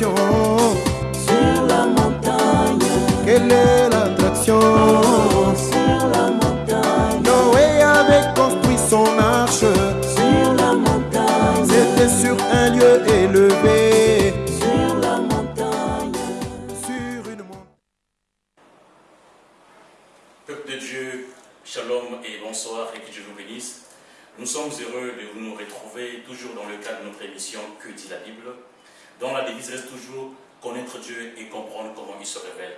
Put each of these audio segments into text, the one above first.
l'attraction sur la montagne. Quelle est l'attraction? Oh, sur la montagne, Noé avait construit son arche. sur la montagne, C'était sur un lieu élevé. sur la montagne. Sur une montagne. Peuple de Dieu, shalom et bonsoir et que Dieu vous bénisse. Nous sommes heureux de nous retrouver toujours dans le cadre de notre émission Que dit la Bible, dont la devise reste toujours connaître Dieu et comprendre comment il se révèle.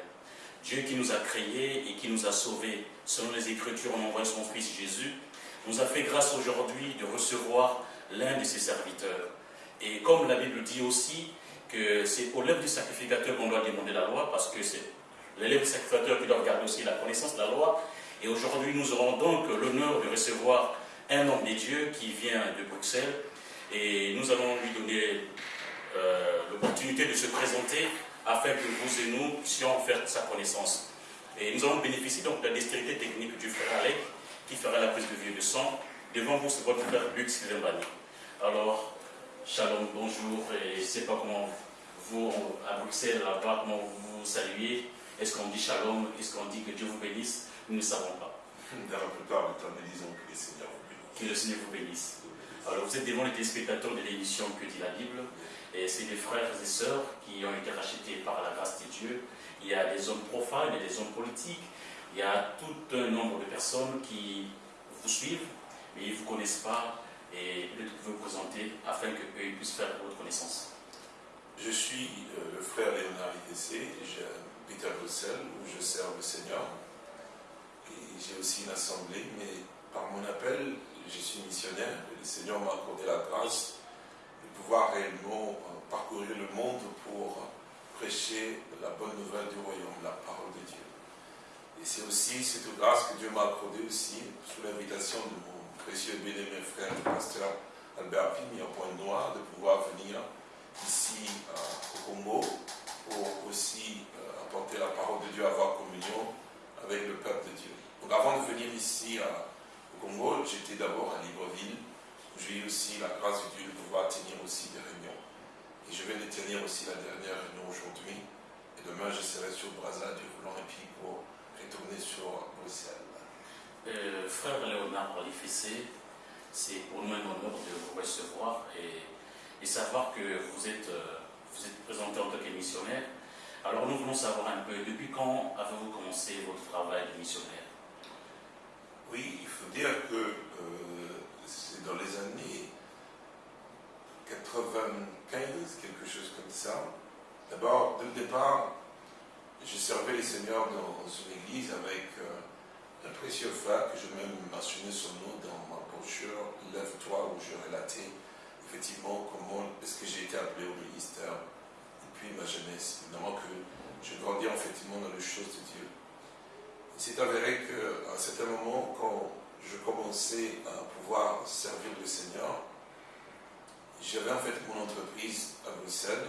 Dieu qui nous a créés et qui nous a sauvés selon les Écritures en envoyant son Fils Jésus, nous a fait grâce aujourd'hui de recevoir l'un de ses serviteurs. Et comme la Bible dit aussi que c'est aux lèvres du sacrificateur qu'on doit demander la loi, parce que c'est l'élève sacrificateur qui doit garder aussi la connaissance de la loi. Et aujourd'hui, nous aurons donc l'honneur de recevoir un homme des dieux qui vient de Bruxelles. Et nous allons lui donner euh, l'opportunité de se présenter afin que vous et nous puissions faire sa connaissance. Et nous allons bénéficier donc de la dextérité technique du frère Alec qui fera la prise de vie et de sang. Devant vous, c'est votre frère Luc Sylvain Alors, shalom, bonjour. Et je ne sais pas comment vous, à Bruxelles, là-bas, comment vous vous saluez. Est-ce qu'on dit shalom? Est-ce qu'on dit que Dieu vous bénisse? Nous ne savons pas. Dans la plupart du temps, nous disons que le Seigneur vous bénisse. Que le Seigneur vous bénisse. Alors, vous êtes devant les téléspectateurs de l'émission Que dit la Bible. Et c'est des frères et sœurs qui ont été rachetés par la grâce de Dieu. Il y a des hommes profanes, il y a des hommes politiques. Il y a tout un nombre de personnes qui vous suivent, mais ils ne vous connaissent pas. Et peut-être vous présenter afin qu'eux puissent faire votre connaissance. Je suis euh, le frère Léonard ITC, j'habite à Bruxelles où je sers le Seigneur. Et j'ai aussi une assemblée, mais par mon appel, je suis missionnaire. Le Seigneur m'a accordé la grâce de pouvoir réellement euh, parcourir le monde pour prêcher la bonne nouvelle du royaume, la parole de Dieu. Et c'est aussi cette grâce que Dieu m'a accordée aussi sous l'invitation de mon précieux bien-aimé frère, le pasteur Albert Pimi, en Pointe Noire, de pouvoir venir ici euh, au Congo pour aussi euh, apporter la parole de Dieu, avoir communion avec le peuple de Dieu. Donc avant de venir ici à- au Congo, j'étais d'abord à Libreville, j'ai eu aussi la grâce de Dieu de pouvoir tenir aussi des réunions. Et je vais de tenir aussi la dernière réunion aujourd'hui. Et demain, je serai sur Brazza, Dieu voulant, et puis pour retourner sur Bruxelles. Euh, frère Léonard Olifessé, c'est pour nous un honneur de vous recevoir et, et savoir que vous êtes, euh, vous êtes présenté en tant que missionnaire. Alors nous voulons savoir un peu, depuis quand avez-vous commencé votre travail de missionnaire? Oui, il faut dire que euh, c'est dans les années 95, quelque chose comme ça. D'abord, dès le départ, je servais les seigneurs dans une église avec euh, un précieux frère que je même mentionné son nom dans ma brochure Lève-toi où je relatais effectivement comment est-ce que j'ai été appelé au ministère depuis ma jeunesse. Évidemment que je grandis effectivement dans les choses de Dieu. Il s'est avéré qu'à un certain moment, quand je commençais à pouvoir servir le Seigneur, j'avais en fait mon entreprise à Bruxelles.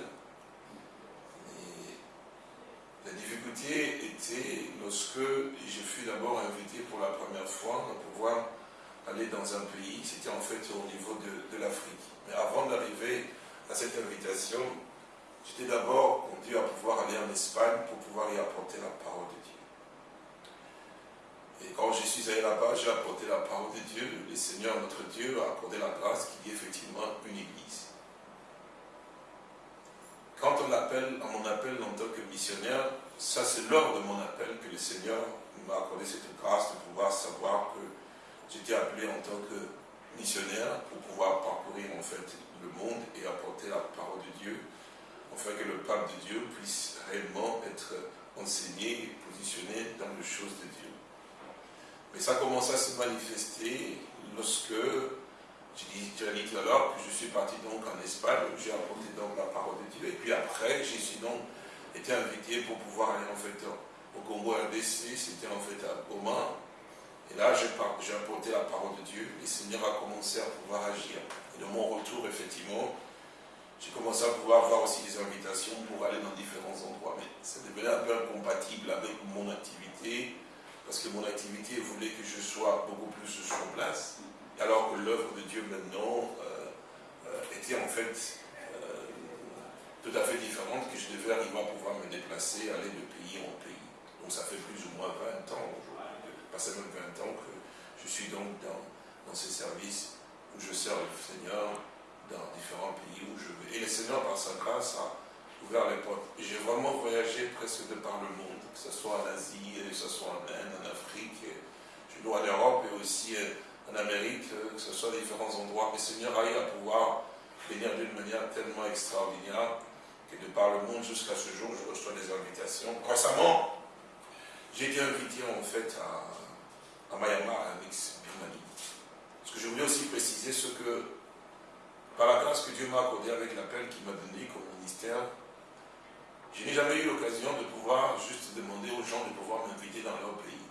Et la difficulté était lorsque je fus d'abord invité pour la première fois à pouvoir aller dans un pays, c'était en fait au niveau de, l'Afrique. Mais avant d'arriver à cette invitation, j'étais d'abord conduit à pouvoir aller en Espagne pour pouvoir y apporter la parole de. Et quand je suis allé là-bas, j'ai apporté la parole de Dieu. Le Seigneur, notre Dieu, a accordé la grâce qu'il y ait effectivement une église. Quand on appelle, à mon appel en tant que missionnaire, ça c'est lors de mon appel que le Seigneur m'a accordé cette grâce de pouvoir savoir que j'étais appelé en tant que missionnaire pour pouvoir parcourir en fait le monde et apporter la parole de Dieu, afin que le peuple de Dieu puisse réellement être enseigné et positionné dans les choses de Dieu. Mais ça commence à se manifester lorsque, je dis dit tout à l'heure, que je suis parti donc en Espagne, j'ai apporté donc la parole de Dieu. Et puis après, j'ai donc été invité pour pouvoir aller en fait au Congo RDC, c'était en fait à Goma. Et là, j'ai apporté la parole de Dieu. Le Seigneur a commencé à pouvoir agir. Et de mon retour, effectivement, j'ai commencé à pouvoir avoir aussi des invitations pour aller dans différents endroits. Mais ça devenait un peu incompatible avec mon activité, parce que mon activité voulait que je sois beaucoup plus sur place, alors que l'œuvre de Dieu maintenant euh, euh, était en fait euh, tout à fait différente, je devais arriver à pouvoir me déplacer, aller de pays en pays. Donc ça fait plus ou moins 20 ans, passé même 20 ans que je suis donc dans, ces services où je sers le Seigneur dans différents pays où je vais. Et le Seigneur, par sa grâce, a ouvert les portes. J'ai vraiment voyagé presque de par le monde, que ce soit en Asie, que ce soit en Inde, en Afrique, en Europe et aussi euh, en Amérique, euh, que ce soit différents endroits. Le Seigneur a eu à pouvoir venir d'une manière tellement extraordinaire que de par le monde jusqu'à ce jour, je reçois des invitations. Récemment, j'ai été invité en fait à, à Myanmar, en ex-Birmanie. Ce que je voulais aussi préciser, ce que par la grâce que Dieu m'a accordée avec l'appel qu'il m'a donné comme ministère, je n'ai jamais eu l'occasion de pouvoir juste demander aux gens de pouvoir m'inviter dans leur pays.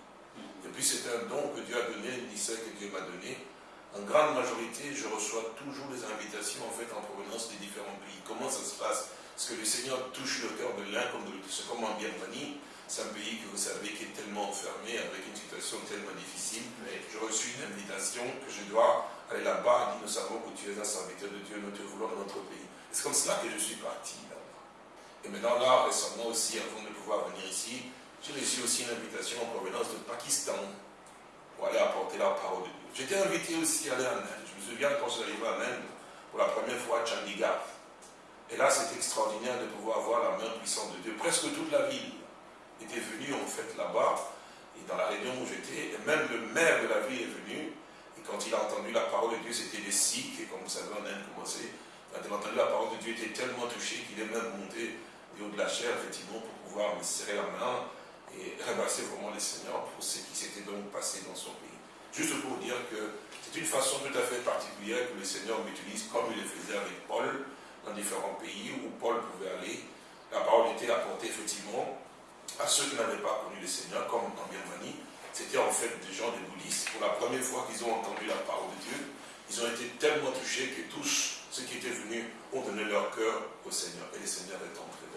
Et puis c'est un don que Dieu a donné, un ministère que Dieu m'a donné. En grande majorité, je reçois toujours des invitations en fait en provenance des différents pays. Comment ça se passe? Est-ce que le Seigneur touche le cœur de l'un comme de l'autre C'est comme en Birmanie, c'est un pays que vous savez qui est tellement enfermé, avec une situation tellement difficile. J'ai reçu une invitation que je dois aller là-bas. Il dit, nous savons que tu es un serviteur de Dieu, nous te voulons dans notre pays. C'est comme cela que je suis parti. Et maintenant là, récemment aussi, avant de pouvoir venir ici, j'ai reçu aussi une invitation en provenance de Pakistan pour aller apporter la parole de Dieu. J'étais invité aussi à aller en Inde. Je me souviens quand je suis arrivé en Inde, pour la première fois à Chandigarh. Et là, c'est extraordinaire de pouvoir voir la main puissante de Dieu. Presque toute la ville était venue en fait là-bas, et dans la région où j'étais, et même le maire de la ville est venu, et quand il a entendu la parole de Dieu, c'était des Sikhs, et comme vous savez, en Inde, commencé. Quand il a entendu la parole de Dieu, il était tellement touché qu'il est même monté de la chair, effectivement, pour pouvoir me serrer la main et remercier vraiment le Seigneur pour ce qui s'était donc passé dans son pays. Juste pour dire que c'est une façon tout à fait particulière que le Seigneur m'utilise, comme il le faisait avec Paul, dans différents pays où Paul pouvait aller. La parole était apportée effectivement à ceux qui n'avaient pas connu le Seigneur, comme en Birmanie. C'était en fait des gens, des bouddhistes. Pour la première fois qu'ils ont entendu la parole de Dieu, ils ont été tellement touchés que tous ceux qui étaient venus ont donné leur cœur au Seigneur. Et le Seigneur est entré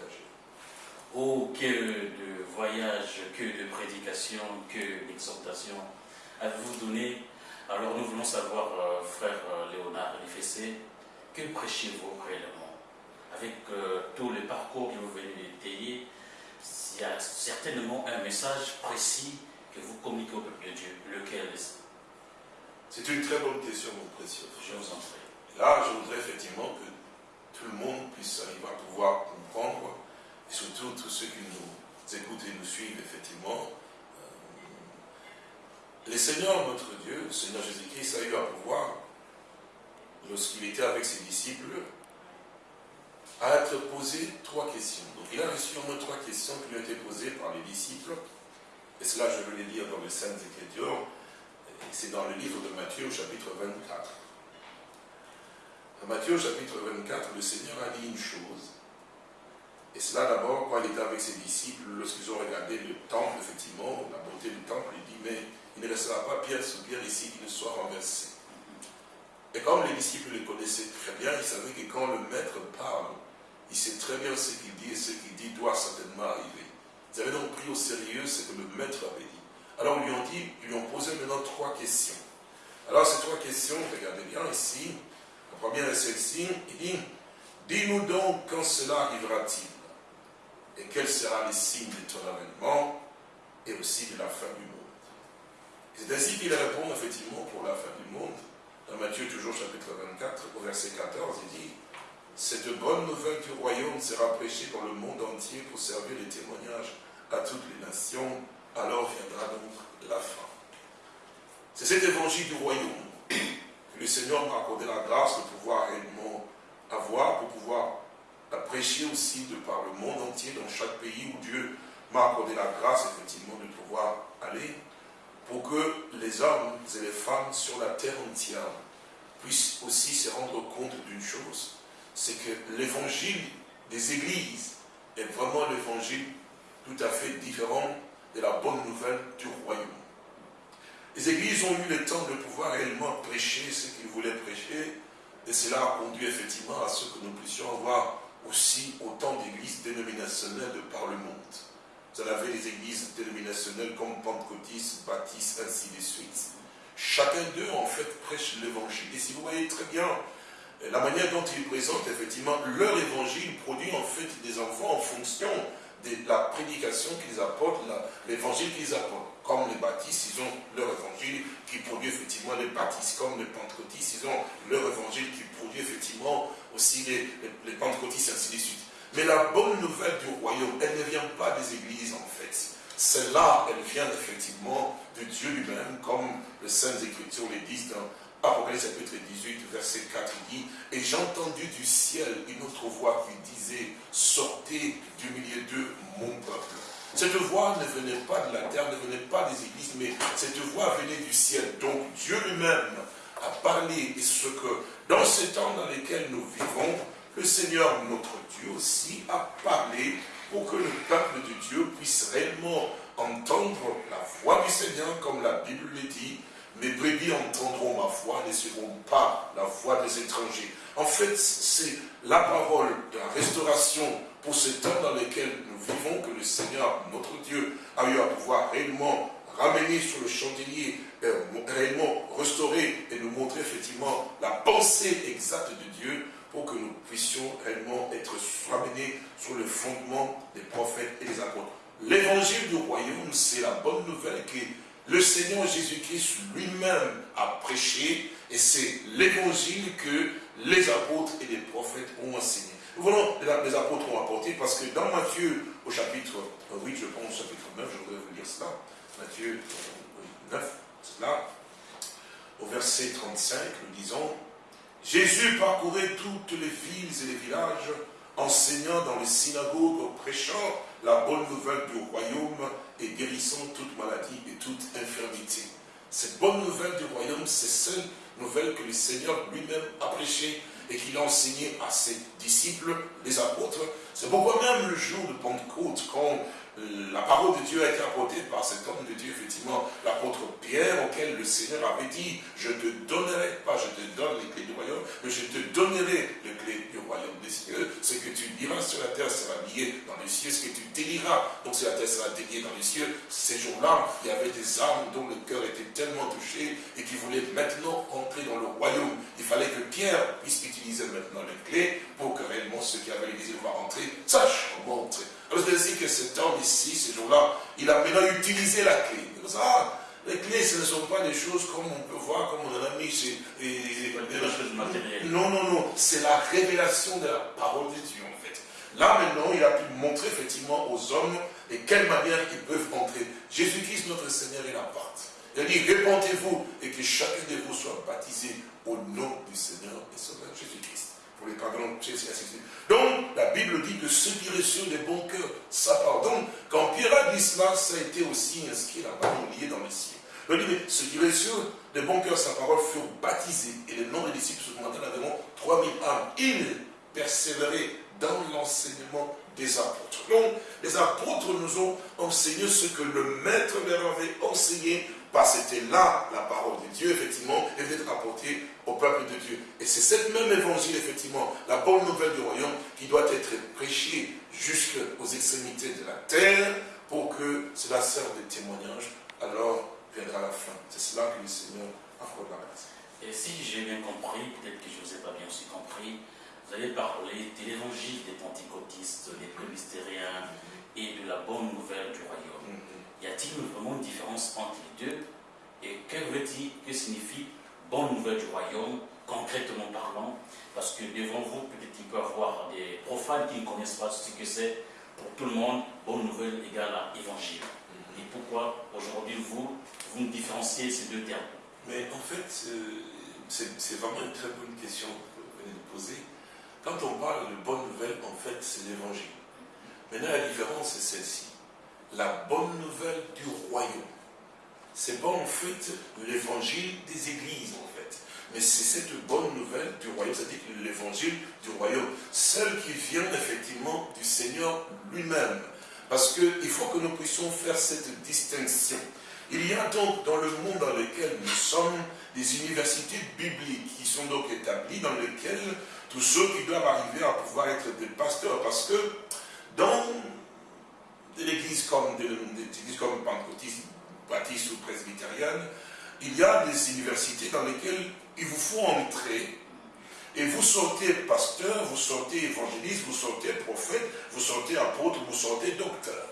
Oh, que de voyages, que de prédications, que d'exhortations avez-vous donné? Alors nous voulons savoir, euh, frère euh, Léonard Lifessé, que prêchez-vous réellement? Avec euh, tout le parcours que vous venez d'étayer, il y a certainement un message précis que vous communiquez au peuple de Dieu. Lequel est-ce? C'est une très bonne question, mon précieux. Je vous en prie. Là, je voudrais effectivement que tout le monde puisse arriver à pouvoir comprendre, et surtout tous ceux qui nous écoutent et nous suivent, effectivement. euh, le Seigneur, notre Dieu, le Seigneur Jésus-Christ, a eu à pouvoir, lorsqu'il était avec ses disciples, à être posé trois questions. Donc il a reçu au moins trois questions qui lui ont été posées par les disciples. Et cela, je veux les lire dans les Saintes Écritures. C'est dans le livre de Matthieu, chapitre 24. Dans Matthieu, chapitre 24, le Seigneur a dit une chose. Et cela d'abord, quand il était avec ses disciples, lorsqu'ils ont regardé le temple, effectivement, la beauté du temple, il dit, mais il ne restera pas pierre sur pierre ici qui ne soit renversé. Et comme les disciples le connaissaient très bien, ils savaient que quand le maître parle, il sait très bien ce qu'il dit et ce qu'il dit doit certainement arriver. Ils avaient donc pris au sérieux ce que le maître avait dit. Alors ils lui ont dit, ils lui ont posé maintenant trois questions. Alors ces trois questions, regardez bien ici, la première est celle-ci, il dit, dis-nous donc quand cela arrivera-t-il? Et quel sera le signe de ton avènement et aussi de la fin du monde? C'est ainsi qu'il répond effectivement pour la fin du monde. Dans Matthieu, toujours chapitre 24, au verset 14, il dit Cette bonne nouvelle du royaume sera prêchée dans le monde entier pour servir de témoignage à toutes les nations, alors viendra donc la fin. C'est cet évangile du royaume que le Seigneur m'a accordé la grâce de pouvoir réellement avoir, pour pouvoir la prêcher aussi de par le monde entier, dans chaque pays où Dieu m'a accordé la grâce, effectivement, de pouvoir aller, pour que les hommes et les femmes sur la terre entière puissent aussi se rendre compte d'une chose, c'est que l'évangile des églises est vraiment l'évangile tout à fait différent de la bonne nouvelle du royaume. Les églises ont eu le temps de pouvoir réellement prêcher ce qu'ils voulaient prêcher, et cela a conduit effectivement à ce que nous puissions avoir aussi autant d'églises dénominationnelles de par le monde. Vous avez les églises dénominationnelles comme Pentecôtistes, Baptistes, ainsi de suite. Chacun d'eux, en fait, prêche l'évangile. Et si vous voyez très bien, la manière dont ils présentent effectivement leur évangile produit en fait des enfants en fonction de la prédication qu'ils apportent, l'évangile qu'ils apportent. Comme les baptistes, ils ont leur évangile qui produit effectivement les baptistes. Comme les pentecôtistes, ils ont leur évangile qui produit effectivement aussi les, les, pentecôtistes, ainsi de suite. Mais la bonne nouvelle du royaume, elle ne vient pas des églises en fait. Celle-là, elle vient effectivement de Dieu lui-même, comme les Saintes Écritures le disent dans Apocalypse chapitre 18, verset 4, il dit, et j'ai entendu du ciel une autre voix qui disait, sortez du milieu d'eux, mon peuple. Cette voix ne venait pas de la terre, ne venait pas des églises, mais cette voix venait du ciel. Donc Dieu lui-même a parlé, et ce que, dans ces temps dans lesquels nous vivons, le Seigneur, notre Dieu aussi, a parlé pour que le peuple de Dieu puisse réellement entendre la voix du Seigneur, comme la Bible le dit, mes brebis entendront ma voix, ne seront pas la voix des étrangers. En fait, c'est la parole de la restauration pour ce temps dans lequel nous vivons, que le Seigneur, notre Dieu, a eu à pouvoir réellement ramener sur le chandelier, euh, réellement restaurer et nous montrer effectivement la pensée exacte de Dieu pour que nous puissions réellement être ramenés sur le fondement des prophètes et des apôtres. L'évangile du royaume, c'est la bonne nouvelle que le Seigneur Jésus-Christ lui-même a prêché et c'est l'évangile que les apôtres et les prophètes ont enseigné. Nous voulons les apôtres ont apporté parce que dans Matthieu au chapitre 8, je pense au chapitre 9, je voudrais vous lire cela. Matthieu 9, cela. Au verset 35, nous disons Jésus parcourait toutes les villes et les villages, enseignant dans les synagogues, prêchant la bonne nouvelle du royaume et guérissant toute maladie et toute infirmité. Cette bonne nouvelle du royaume, c'est celle nouvelle que le Seigneur lui-même a prêchée et qu'il a enseignée à ses disciples, les apôtres. C'est pourquoi même le jour de Pentecôte, quand la parole de Dieu a été apportée par cet homme de Dieu, effectivement, l'apôtre Pierre, auquel le Seigneur avait dit, je te donnerai, pas je te donne les clés du royaume, mais je te donnerai les clés du royaume des cieux. Ce que tu diras sur la terre sera lié dans les cieux, ce que tu déliras, donc sur la terre sera délié dans les cieux. Ces jours-là, il y avait des âmes dont le cœur était tellement touché et qui voulaient maintenant entrer dans le royaume. Il fallait que Pierre puisse utiliser maintenant les clés pour que réellement ceux qui avaient de voir entrer sachent comment entrer. Alors c'est ainsi que cet homme ici, ce jour-là, il a maintenant utilisé la clé. Ah, les clés, ce ne sont pas des choses comme on peut voir, comme on en a mis chez... Non, non, non, c'est la révélation de la parole de Dieu en fait. Là maintenant, il a pu montrer effectivement aux hommes de quelle manière ils peuvent entrer. Jésus-Christ, notre Seigneur, il la porte. Il a dit, répandez-vous et que chacun de vous soit baptisé au nom du Seigneur et Sauveur Jésus-Christ. Les donc, la Bible dit que ceux qui reçurent des bons cœurs, ça pardonne. Quand Pierre a dit cela, ça a été aussi inscrit là-bas, lié dans les cieux. Il dit, mais ceux qui reçurent des bons cœurs, sa parole, furent baptisés. Et les noms des disciples se demandaient environ 3000 âmes. Ils persévéraient dans l'enseignement des apôtres. Donc, les apôtres nous ont enseigné ce que le maître leur avait enseigné parce que c'était là la parole de Dieu, effectivement, et d'être apportée au peuple de Dieu. Et c'est cette même évangile, effectivement, la bonne nouvelle du royaume, qui doit être prêchée jusqu'aux extrémités de la terre pour que cela serve de témoignage. Alors viendra la fin. C'est cela que le Seigneur affronte la grâce. Et si j'ai bien compris, peut-être que je ne vous ai pas bien aussi compris, vous avez parlé de l'évangile des pentecôtistes, des presbytériens et de la bonne nouvelle du royaume. Mm -hmm. Y a-t-il vraiment une différence entre les deux? Et que veut-il, que signifie bonne nouvelle du royaume, concrètement parlant Parce que devant vous, peut-être qu'il peut y avoir des profanes qui ne connaissent pas ce que c'est. Pour tout le monde, bonne nouvelle égale à évangile. Mm-hmm. Et pourquoi aujourd'hui vous, vous différenciez ces deux termes? Mais en fait, euh, c'est vraiment une très bonne question que vous venez de poser. Quand on parle de bonne nouvelle, en fait, c'est l'évangile. Maintenant, la différence, c'est celle-ci la bonne nouvelle du royaume. C'est pas en fait l'évangile des églises en fait, mais c'est cette bonne nouvelle du royaume, c'est-à-dire l'évangile du royaume, celle qui vient effectivement du Seigneur lui-même. Parce qu'il faut que nous puissions faire cette distinction. Il y a donc dans le monde dans lequel nous sommes des universités bibliques qui sont donc établies, dans lesquelles tous ceux qui doivent arriver à pouvoir être des pasteurs, parce que dans de l'église comme, de, de, comme pentecôtiste, baptiste ou presbytérienne, il y a des universités dans lesquelles il vous faut entrer Et vous sortez pasteur, vous sortez évangéliste, vous sortez prophète, vous sortez apôtre, vous sortez docteur.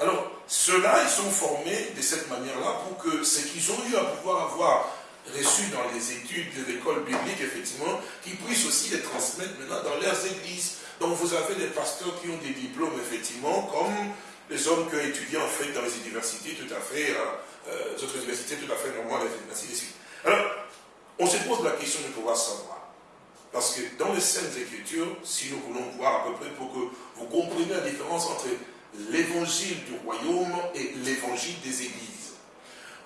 Alors, ceux-là, ils sont formés de cette manière-là pour que ce qu'ils ont eu à pouvoir avoir reçu dans les études de l'école biblique, effectivement, qu'ils puissent aussi les transmettre maintenant dans leurs églises. Donc vous avez des pasteurs qui ont des diplômes, effectivement, comme les hommes qui ont étudié en fait dans les universités tout à fait, euh, euh, les autres universités tout à fait normales, ainsi de suite. Alors, on se pose la question de pouvoir savoir. Parce que dans les Saintes Écritures, si nous voulons voir à peu près pour que vous compreniez la différence entre l'évangile du royaume et l'évangile des églises.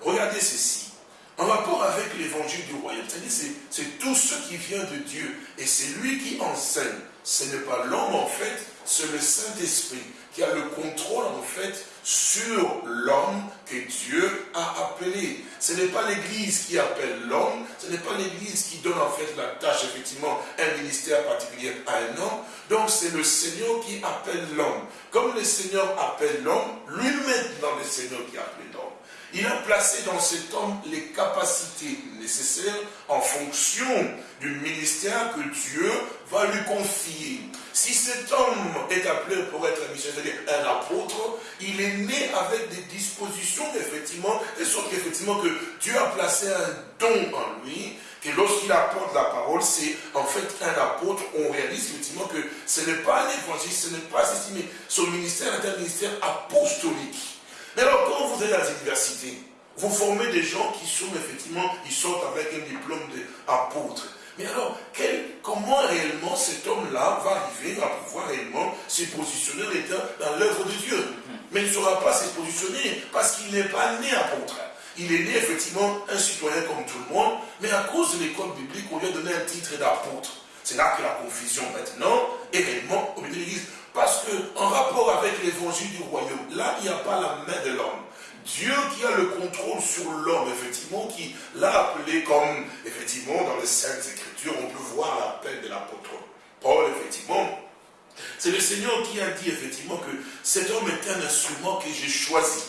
Regardez ceci. En rapport avec l'évangile du royaume, c'est-à-dire c'est tout ce qui vient de Dieu. Et c'est lui qui enseigne. Ce n'est pas l'homme en fait, c'est le Saint-Esprit qui a le contrôle en fait sur l'homme que Dieu a appelé. Ce n'est pas l'Église qui appelle l'homme, ce n'est pas l'Église qui donne en fait la tâche, effectivement, un ministère particulier à un homme. Donc c'est le Seigneur qui appelle l'homme. Comme le Seigneur appelle l'homme, lui-même dans le Seigneur qui appelle l'homme. Il a placé dans cet homme les capacités nécessaires en fonction du ministère que Dieu va lui confier. Est appelé pour être un missionnaire, c'est-à-dire un apôtre, il est né avec des dispositions, effectivement, de sorte qu'effectivement que Dieu a placé un don en lui, que lorsqu'il apporte la parole, c'est en fait un apôtre, on réalise effectivement que ce n'est pas un évangile, ce n'est pas ceci, mais son ministère est un ministère apostolique. Mais alors, quand vous êtes à l'université, vous formez des gens qui sont effectivement, ils sortent avec un diplôme d'apôtre. Mais alors, comment réellement cet homme-là va arriver à pouvoir réellement se positionner dans l'œuvre de Dieu? Mais il ne saura pas se positionner parce qu'il n'est pas né apôtre. Il est né effectivement un citoyen comme tout le monde, mais à cause de l'école biblique, on lui a donné un titre d'apôtre. C'est là que la confusion maintenant est réellement au milieu de l'Église. Parce que, en rapport avec l'évangile du royaume, là, il n'y a pas la main de l'homme. Dieu qui a le contrôle sur l'homme, effectivement, qui l'a appelé comme, effectivement, dans les Saintes Écritures, on peut voir l'appel de l'apôtre Paul, effectivement. C'est le Seigneur qui a dit, effectivement, que cet homme est un instrument que j'ai choisi.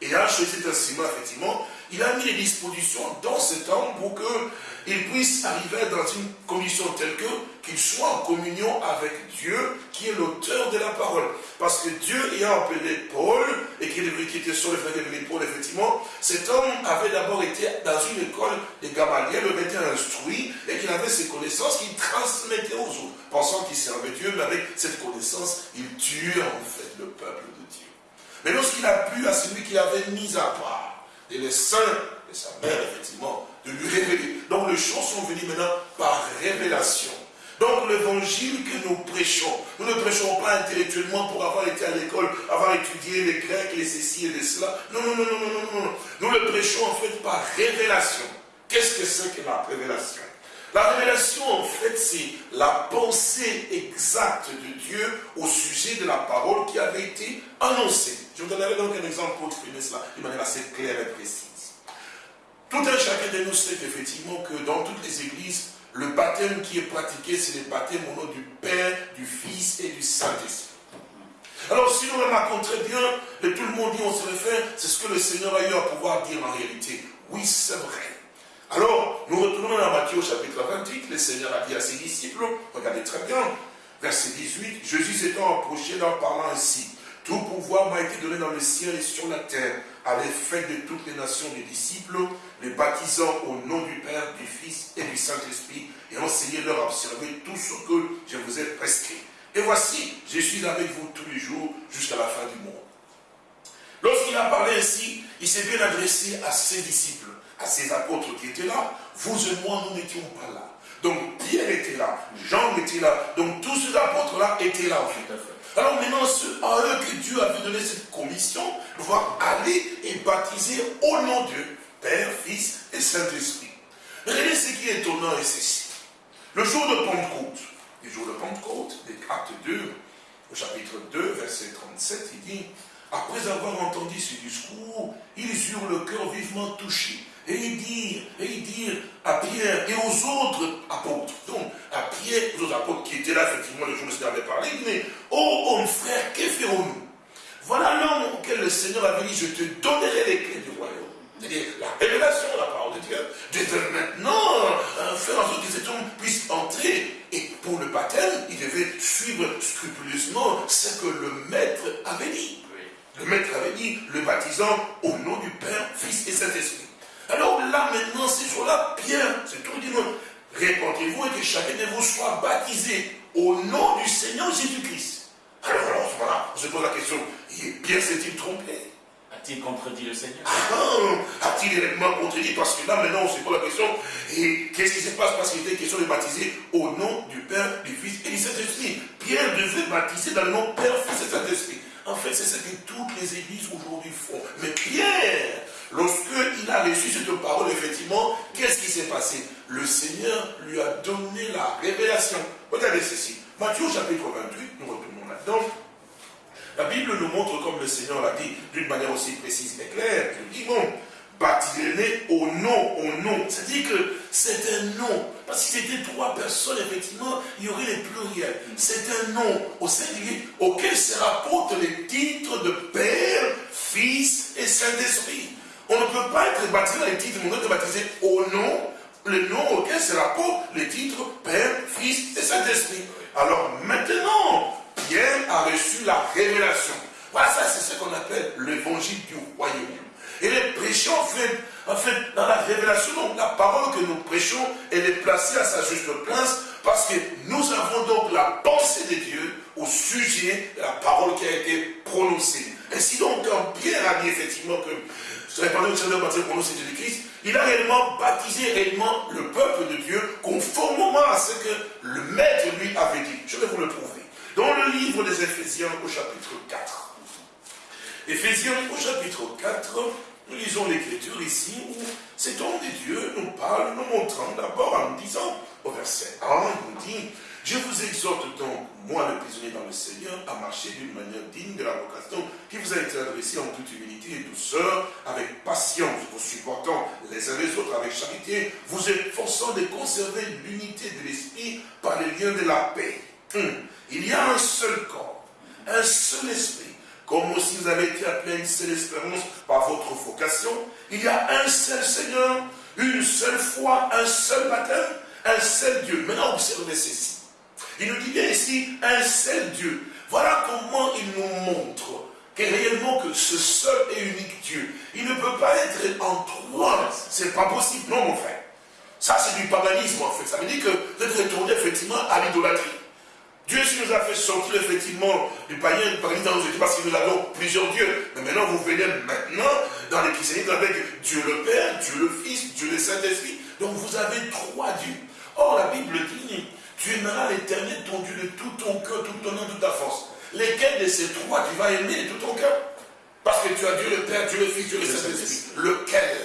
Et a choisi cet instrument, effectivement, il a mis les dispositions dans cet homme pour qu'il puisse arriver dans une condition telle que qu'il soit en communion avec Dieu qui est l'auteur de la parole. Parce que Dieu ayant appelé Paul, et qui était sur le frère de Paul, effectivement, cet homme avait d'abord été dans une école de Gamaliel, il était instruit, et qu'il avait ses connaissances qu'il transmettait aux autres, pensant qu'il servait Dieu, mais avec cette connaissance, il tuait en fait le peuple de Dieu. Mais lorsqu'il a plu à celui qui avait mis à part, et les saints de sa mère, effectivement, de lui révéler. Donc les choses sont venues maintenant par révélation. Donc l'évangile que nous prêchons, nous ne prêchons pas intellectuellement pour avoir été à l'école, avoir étudié les Grecs, les ceci et les cela. Non, non, non, non, non, non, non. Nous le prêchons en fait par révélation. Qu'est-ce que c'est que la révélation? La révélation, en fait, c'est la pensée exacte de Dieu au sujet de la parole qui avait été annoncée. Je vous donnerai donc un exemple pour exprimer cela de manière assez claire et précise. Tout un chacun de nous sait effectivement que dans toutes les églises, le baptême qui est pratiqué, c'est le baptême au nom du Père, du Fils et du Saint-Esprit. Alors si nous remarquons très bien, et tout le monde dit, on se réfère, c'est ce que le Seigneur a eu à pouvoir dire en réalité. Oui, c'est vrai. Alors, nous retournons à Matthieu chapitre 28, le Seigneur a dit à ses disciples, regardez très bien, verset 18, Jésus s'étant approché leur parlant ainsi, tout pouvoir m'a été donné dans le ciel et sur la terre. Allez, faites de toutes les nations des disciples, les baptisant au nom du Père, du Fils et du Saint-Esprit, et enseignez-leur à observer tout ce que je vous ai prescrit. Et voici, je suis avec vous tous les jours jusqu'à la fin du monde. Lorsqu'il a parlé ainsi, il s'est bien adressé à ses disciples, à ses apôtres qui étaient là. Vous et moi, nous n'étions pas là. Donc Pierre était là, Jean était là, donc tous ces apôtres-là étaient là en fait. Alors maintenant, c'est à eux que Dieu a donné cette commission pouvoir aller et baptiser au nom de Dieu, Père, Fils et Saint-Esprit. Regardez ce qui est étonnant et ceci. Le jour de Pentecôte, le jour de Pentecôte, des actes 2, au chapitre 2, verset 37, il dit, après avoir entendu ce discours, ils eurent le cœur vivement touché. Et il dit, et il dit à Pierre et aux autres apôtres, donc à Pierre et aux autres apôtres qui étaient là, effectivement, le jour où il avait parlé, il dit, oh homme frère, que ferons-nous? Voilà l'homme auquel le Seigneur avait dit, je te donnerai les clés du royaume. C'est-à-dire la révélation de la parole de Dieu. Dieu maintenant euh, faire en sorte que cet homme puisse entrer. Et pour le baptême, il devait suivre scrupuleusement ce que le maître avait dit. Le maître avait dit, le baptisant au nom du Père, Fils et Saint-Esprit. Alors là, maintenant, ces jours-là, Pierre, c'est tout dit, non, répondez-vous et que chacun de vous soit baptisé au nom du Seigneur Jésus-Christ. Alors, alors, voilà, on se pose la question, Pierre s'est-il trompé? A-t-il contredit le Seigneur? Ah, A-t-il réellement contredit? Parce que là, maintenant, on se pose la question, et qu'est-ce qui se passe? Parce qu'il était question de baptiser au nom du Père, du Fils et du Saint-Esprit. Pierre devait baptiser dans le nom Père, Fils et Saint-Esprit. En fait, c'est ce que toutes les églises aujourd'hui font. Mais Pierre, lorsqu'il a reçu cette parole, effectivement, qu'est-ce qui s'est passé? Le Seigneur lui a donné la révélation. Regardez ceci. Matthieu chapitre 28, nous retournons là-dedans. La Bible nous montre, comme le Seigneur l'a dit, d'une manière aussi précise et claire, qu'il dit, bon, baptisez-les au nom, au nom. C'est-à-dire que c'est un nom. Parce que c'était trois personnes, effectivement, il y aurait les pluriels. C'est un nom au singulier auquel se rapportent les titres de Père, Fils et Saint-Esprit. On ne peut pas être baptisé dans les titres, mais on doit être baptisé au nom, le nom auquel se rapportent les titres Père, Fils et Saint-Esprit. Alors maintenant, Pierre a reçu la révélation. Voilà, ça c'est ce qu'on appelle l'évangile du royaume. Et les prêchons, en fait, en fait, dans la révélation, donc, la parole que nous prêchons, elle est placée à sa juste place, parce que nous avons donc la pensée de Dieu au sujet de la parole qui a été prononcée. Ainsi donc, quand Pierre a dit effectivement que sur la parole du Seigneur baptisé prononcé de Christ, il a réellement baptisé réellement le peuple de Dieu conformément à ce que le maître lui avait dit. Je vais vous le prouver. Dans le livre des Éphésiens au chapitre 4. Éphésiens au chapitre 4, nous lisons l'écriture ici où cet homme de Dieu nous parle, nous montrant d'abord en nous disant, au verset 1, il nous dit, je vous exhorte donc, moi le prisonnier dans le Seigneur, à marcher d'une manière digne de la vocation qui vous a été adressée en toute humilité et douceur, avec patience, vous supportant les uns les autres avec charité, vous efforçant de conserver l'unité de l'esprit par les liens de la paix. Hum. Il y a un seul corps, un seul esprit, comme aussi vous avez été appelé à une seule espérance par votre vocation, il y a un seul Seigneur, une seule foi, un seul baptême, un seul Dieu. Maintenant, observez ceci. Il nous dit bien ici, un seul Dieu. Voilà comment il nous montre que réellement que ce seul et unique Dieu, il ne peut pas être en trois. C'est pas possible. Non, mon frère. Ça, c'est du paganisme, en fait. Ça veut dire que vous êtes retourné effectivement à l'idolâtrie. Dieu nous a fait sortir effectivement du païen, du paganisme dans nos études parce que nous avons plusieurs dieux. Mais maintenant, vous venez maintenant dans les avec Dieu le Père, Dieu le Fils, Dieu le Saint-Esprit. Donc vous avez trois dieux. Or, la Bible dit, tu aimeras l'éternel ton Dieu de tout ton cœur, toute ton âme, toute ta force. Lesquels de ces trois tu vas aimer de tout ton cœur? Parce que tu as Dieu le Père, Dieu le Fils, Dieu le Saint-Esprit. Lequel?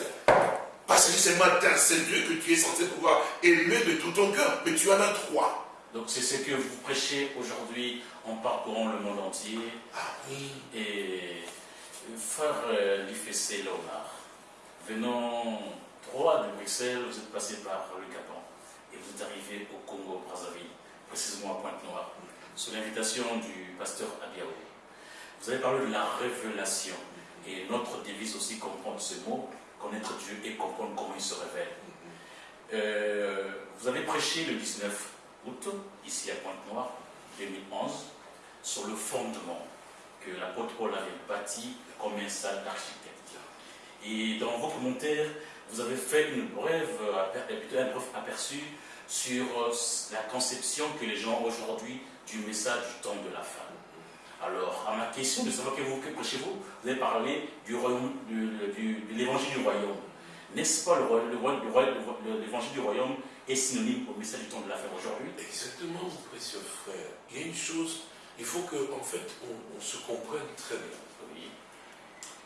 Parce que c'est seulement un seul Dieu que tu es censé pouvoir aimer de tout ton cœur. Mais tu en as trois. Donc c'est ce que vous prêchez aujourd'hui en parcourant le monde entier. Ah oui. Et frère euh, Lifessé Léonard, venant droit de Bruxelles, vous êtes passé par le Gabon et vous arrivé au Congo Brazzaville, précisément à Pointe-Noire, sous l'invitation du pasteur Abiaou. Vous avez parlé de la révélation et notre devise aussi comprendre ce mot, connaître Dieu et comprendre comment il se révèle. Euh, vous avez prêché le 19 août, ici à Pointe-Noire, 2011, sur le fondement que l'apôtre Paul avait bâti comme un salle d'architecture. Et dans vos commentaires, vous avez fait une brève, un bref aperçu sur la conception que les gens ont aujourd'hui du message du temps de la fin. Alors, à ma question de savoir que vous que chez vous, avez parlé du royaume, de l'évangile du royaume. N'est-ce pas l'évangile du royaume est synonyme au message du temps de la fin aujourd'hui? Exactement, mon précieux frère. Il y a une chose, il faut qu'en en fait, on, se comprenne très bien.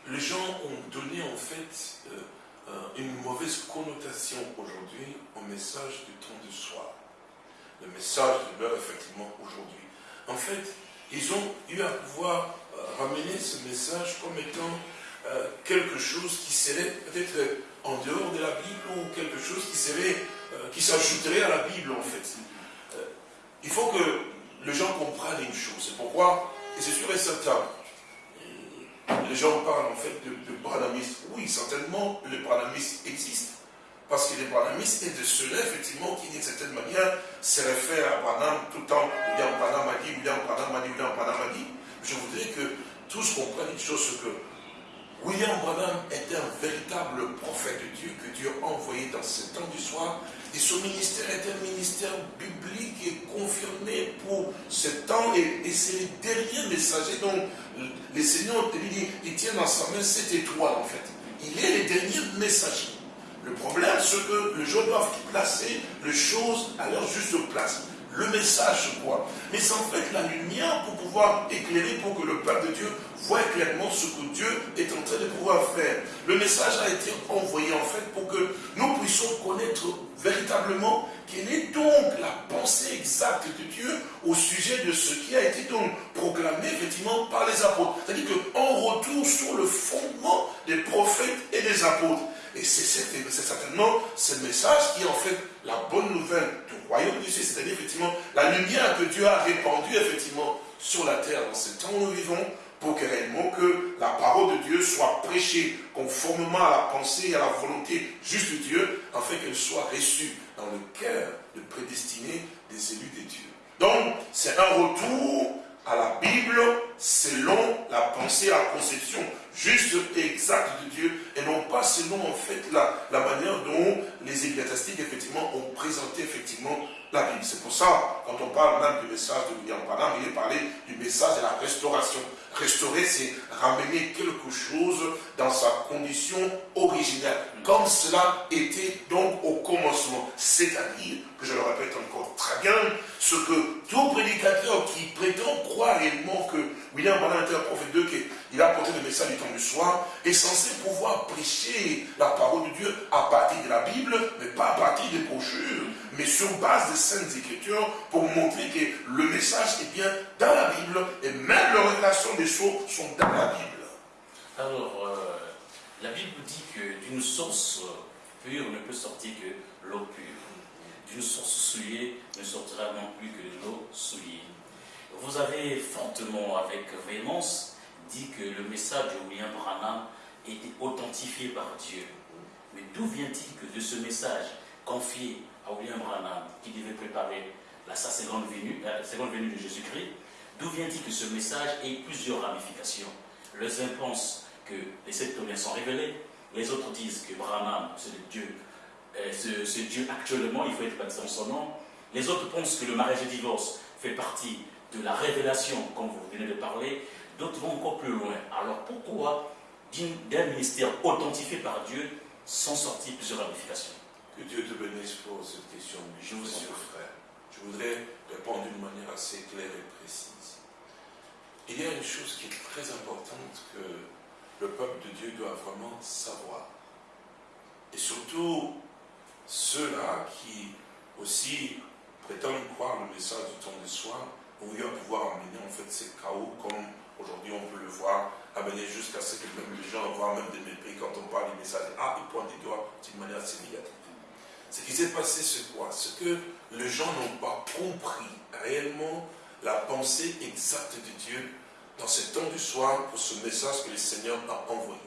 Les gens ont donné en fait euh, euh, une mauvaise connotation aujourd'hui au message du temps de soir. Le message de l'heure, effectivement, aujourd'hui. En fait, ils ont eu à pouvoir euh, ramener ce message comme étant quelque chose qui serait peut-être en dehors de la Bible ou quelque chose qui serait euh, qui s'ajouterait à la Bible en fait. Euh, il faut que les gens comprennent une chose. C'est pourquoi, et c'est sûr et certain, les gens parlent en fait de, de Oui, certainement, les branamistes existent. Parce que les branamistes est de ceux-là, effectivement, qui d'une certaine manière se réfèrent à Branham tout le temps. William Branham a dit, William Branham a dit, William Branham a dit. Je voudrais que tous comprennent une chose, que William Branham est un véritable prophète de Dieu que Dieu a envoyé dans ce temps du soir. Et son ministère est un ministère biblique et confirmé pour ce temps. Et, c'est le dernier messager dont le Seigneur il, il tient dans sa main cette étoile en fait. Il est le dernier messager. Le problème, c'est que les gens doivent placer les choses à leur juste place. Le message, quoi Mais c'est en fait la lumière pour pouvoir éclairer, pour que le peuple de Dieu voit clairement ce que Dieu est en train de pouvoir faire. Le message a été envoyé en fait pour que nous puissions connaître véritablement quelle est donc la pensée exacte de Dieu au sujet de ce qui a été donc proclamé effectivement par les apôtres. C'est-à-dire qu'on retourne sur le fondement des prophètes et des apôtres. Et c'est certainement ce message qui est en fait la bonne nouvelle du royaume du ciel, c'est-à-dire effectivement la lumière que Dieu a répandue effectivement sur la terre dans ce temps où nous vivons, pour que réellement que la parole de Dieu soit prêchée conformément à la pensée et à la volonté juste de Dieu, afin qu'elle soit reçue dans le cœur de prédestiné des élus de Dieu. Donc, c'est un retour à la Bible selon la pensée, la conception juste et exacte de Dieu, et non pas selon en fait la, la manière dont les ecclésiastiques effectivement ont présenté effectivement la Bible. C'est pour ça, quand on parle même du message de William Branham, il est parlé du message de la restauration. Restaurer, c'est ramener quelque chose dans sa condition originelle, comme cela était donc au commencement. C'est-à-dire, que je le répète encore très bien, ce que tout prédicateur qui prétend croire réellement que William Branham était un prophète de qu'il a apporté le message du temps du soir, est censé pouvoir prêcher la parole de Dieu à partir de la Bible, mais pas à partir des brochures, mais sur base des saintes écritures, pour montrer que le message est bien dans la Bible, et même les révélations des choses sont dans la Bible. Alors, euh, la Bible dit que d'une source pure ne peut sortir que l'eau pure. D'une source souillée ne sortira non plus que l'eau souillée. Vous avez fortement, avec véhémence, dit que le message de William Branham était authentifié par Dieu. Mais d'où vient-il que de ce message confié à William Branham, qui devait préparer la, seconde venue, de Jésus-Christ, d'où vient-il que ce message ait plusieurs ramifications? Les uns pensent que les septonniens sont révélés, les autres disent que Branham, c'est Dieu, euh, c'est Dieu actuellement, il faut être baptisé en son nom. Les autres pensent que le mariage et le divorce fait partie de la révélation, comme vous venez de parler, d'autres vont encore plus loin. Alors pourquoi d'un ministère authentifié par Dieu sont sorties plusieurs ramifications? Que Dieu te bénisse pour cette question. Je vous frère. Je voudrais répondre d'une manière assez claire et précise. Il y a une chose qui est très importante que le peuple de Dieu doit vraiment savoir. Et surtout, ceux-là qui aussi prétendent croire le message du temps de soir, ont eu à pouvoir amener en fait ces chaos comme aujourd'hui on peut le voir, amener jusqu'à ce que même les gens voient même des mépris quand on parle du message. Ah, ils pointent des doigts d'une manière assez négative. Ce qui s'est passé, c'est quoi? C'est que les gens n'ont pas compris réellement la pensée exacte de Dieu dans ce temps du soir pour ce message que le Seigneur a envoyé.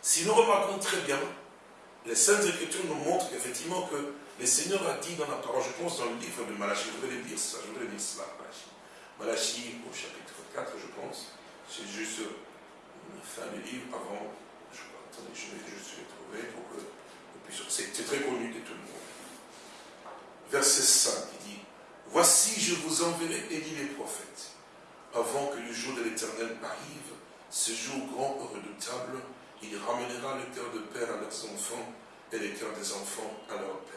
Si nous remarquons très bien, les Saintes Écritures nous montrent effectivement que le Seigneur a dit dans la parole, je pense dans le livre de Malachie, je voudrais lire ça, je voudrais lire cela, Malachie. Malachie au chapitre 4, je pense, c'est juste une fin du livre avant, je, attendez, je vais juste le trouver pour que c'est très connu de tout le monde. Verset 5, il dit, Voici je vous enverrai Élie les prophètes, avant que le jour de l'éternel arrive, ce jour grand et redoutable, il ramènera le cœur de père à leurs enfants et le cœur des enfants à leur père.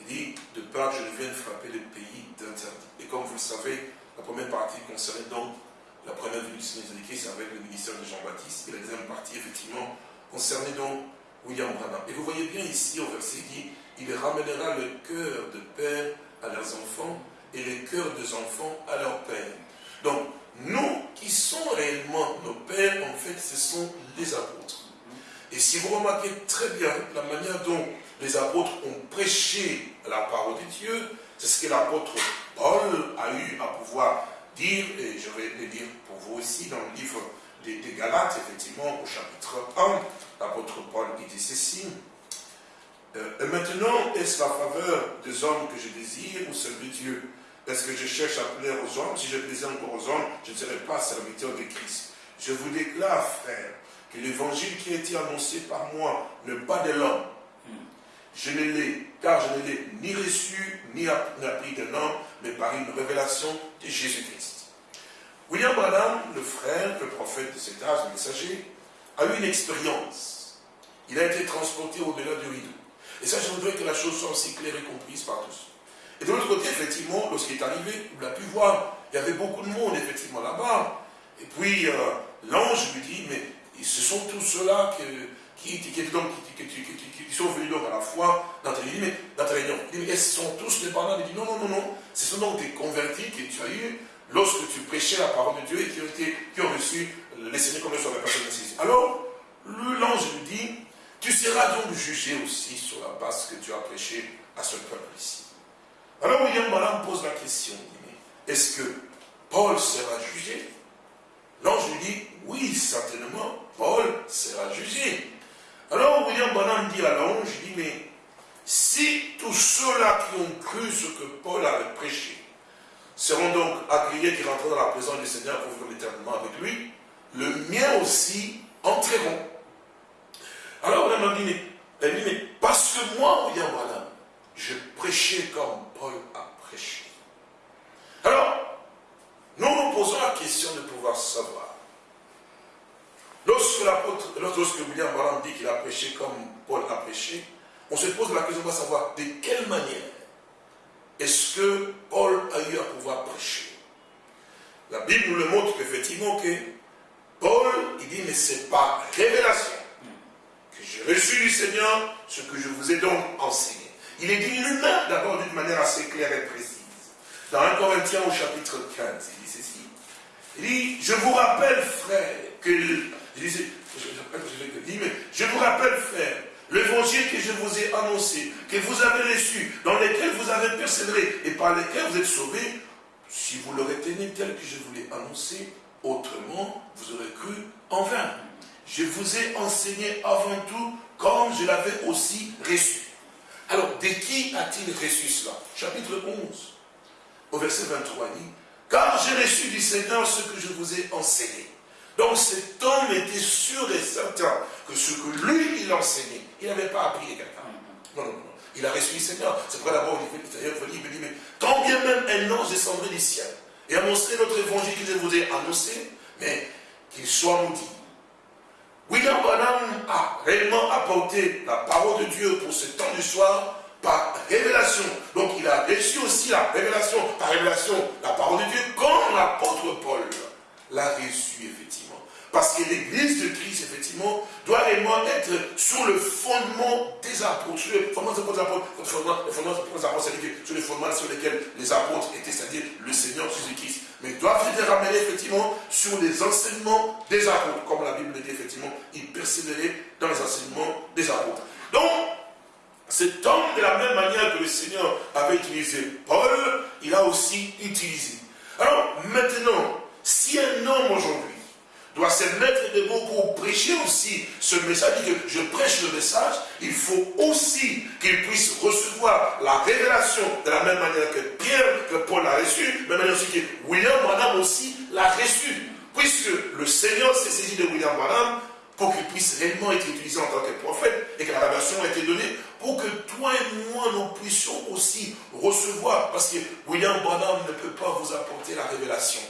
Il dit, de que je vienne frapper les pays d'interdit. Et comme vous le savez, la première partie concernait donc la première venue du Seigneur Jésus-Christ avec le ministère de Jean-Baptiste. Et la deuxième partie, effectivement, concernait donc William Branham. Et vous voyez bien ici, au verset, dit, il ramènera le cœur de père à leurs enfants et les cœurs des enfants à leur père. Donc, nous qui sommes réellement nos pères, en fait, ce sont les apôtres. Et si vous remarquez très bien la manière dont les apôtres ont prêché la parole de Dieu, c'est ce que l'apôtre Paul a eu à pouvoir dire, et je vais le dire pour vous aussi dans le livre des, des Galates, effectivement, au chapitre 1, l'apôtre Paul dit ceci. Euh, et maintenant, est-ce la faveur des hommes que je désire ou celle de Dieu? Est-ce que je cherche à plaire aux hommes? Si je plaisais encore aux hommes, je ne serais pas serviteur de Christ. Je vous déclare, frère, que l'évangile qui a été annoncé par moi n'est pas de l'homme. Je ne l'ai, car je ne l'ai ni reçu, ni appris d'un homme, mais par une révélation de Jésus-Christ. William Branham, le frère, le prophète de cet âge, le messager, a eu une expérience. Il a été transporté au-delà du rideau. Et ça, je voudrais que la chose soit aussi claire et comprise par tous. Et de l'autre côté, effectivement, lorsqu'il est arrivé, il a pu voir, il y avait beaucoup de monde, effectivement, là-bas. Et puis, euh, l'ange lui dit, mais ce sont tous ceux-là qui, qui, sont venus à la fois dans ta réunion. Il dit, mais est-ce sont tous les parents? Il dit, non, non, non, non. Ce sont donc des convertis que tu as eus lorsque tu prêchais la parole de Dieu et qui ont, reçu les Seigneurs comme sur la personne ici. Alors, l'ange lui dit, tu seras donc jugé aussi sur la base que tu as prêché à ce peuple ici. Alors William Branham pose la question, est-ce que Paul sera jugé? L'ange lui dit, oui, certainement, Paul sera jugé. Alors William Branham dit à l'ange, il dit, mais si tous ceux-là qui ont cru ce que Paul avait prêché seront donc agréés qui rentreront dans la présence du Seigneur pour vivre éternellement avec lui, le mien aussi entreront. Alors William Branham dit, mais, parce que moi, William Branham, je prêchais comme Paul a prêché. Alors, nous nous posons la question de pouvoir savoir. Lorsque l'apôtre, lorsque William Branham dit qu'il a prêché comme Paul a prêché, on se pose la question de savoir de quelle manière est-ce que Paul a eu à pouvoir prêcher. La Bible nous le montre effectivement que Paul, il dit, mais c'est par révélation que j'ai reçu du Seigneur ce que je vous ai donc enseigné. Il est dit lui-même d'abord d'une manière assez claire et précise. Dans 1 Corinthiens au chapitre 15, il dit ceci. Il dit, je vous rappelle, frère, que... je, je- je- je- je dis, mais je vous rappelle, frère, l'évangile que je vous ai annoncé, que vous avez reçu, dans lequel vous avez persévéré et par lequel vous êtes sauvés, si vous l'aurez tenu tel que je vous l'ai annoncé, autrement, vous aurez cru en vain. Je vous ai enseigné avant tout comme je l'avais aussi reçu. Alors, de qui a-t-il reçu cela? Chapitre 11, au verset 23, il dit, car j'ai reçu du Seigneur ce que je vous ai enseigné. Donc cet homme était sûr et certain que ce que lui, il enseignait, il n'avait pas appris de quelqu'un. Non, non, non. Il a reçu du Seigneur. C'est pourquoi d'abord, il dit, d'ailleurs, il dit, mais quand bien même un ange descendrait du ciel et annoncerait notre évangile je vous ai annoncé, mais qu'il soit maudit. William Branham a réellement apporté la parole de Dieu pour ce temps du soir par révélation. Donc il a reçu aussi la révélation, par révélation, la parole de Dieu, comme l'apôtre Paul l'a reçu effectivement. Parce que l'église de Christ, effectivement, doit réellement être sur le fondement des apôtres, sur le fondement des apôtres, le fondement, le fondement des apôtres, sur les fondements sur lesquels les apôtres étaient, c'est-à-dire le Seigneur Jésus-Christ. Mais doivent être ramenés effectivement sur les enseignements des apôtres. Comme la Bible le dit, effectivement, ils persévéraient dans les enseignements des apôtres. Donc, cet homme, de la même manière que le Seigneur avait utilisé Paul, il a aussi utilisé. Alors, maintenant, si un homme aujourd'hui doit se mettre debout pour prêcher aussi ce message, je prêche le message, il faut aussi qu'il puisse recevoir la révélation de la même manière que Pierre, que Paul l'a reçu, manière aussi que William Branham aussi l'a reçu. Puisque le Seigneur s'est saisi de William Branham pour qu'il puisse réellement être utilisé en tant que prophète et que la révélation a été donnée pour que toi et moi nous puissions aussi recevoir. Parce que William Branham ne peut pas vous apporter la révélation.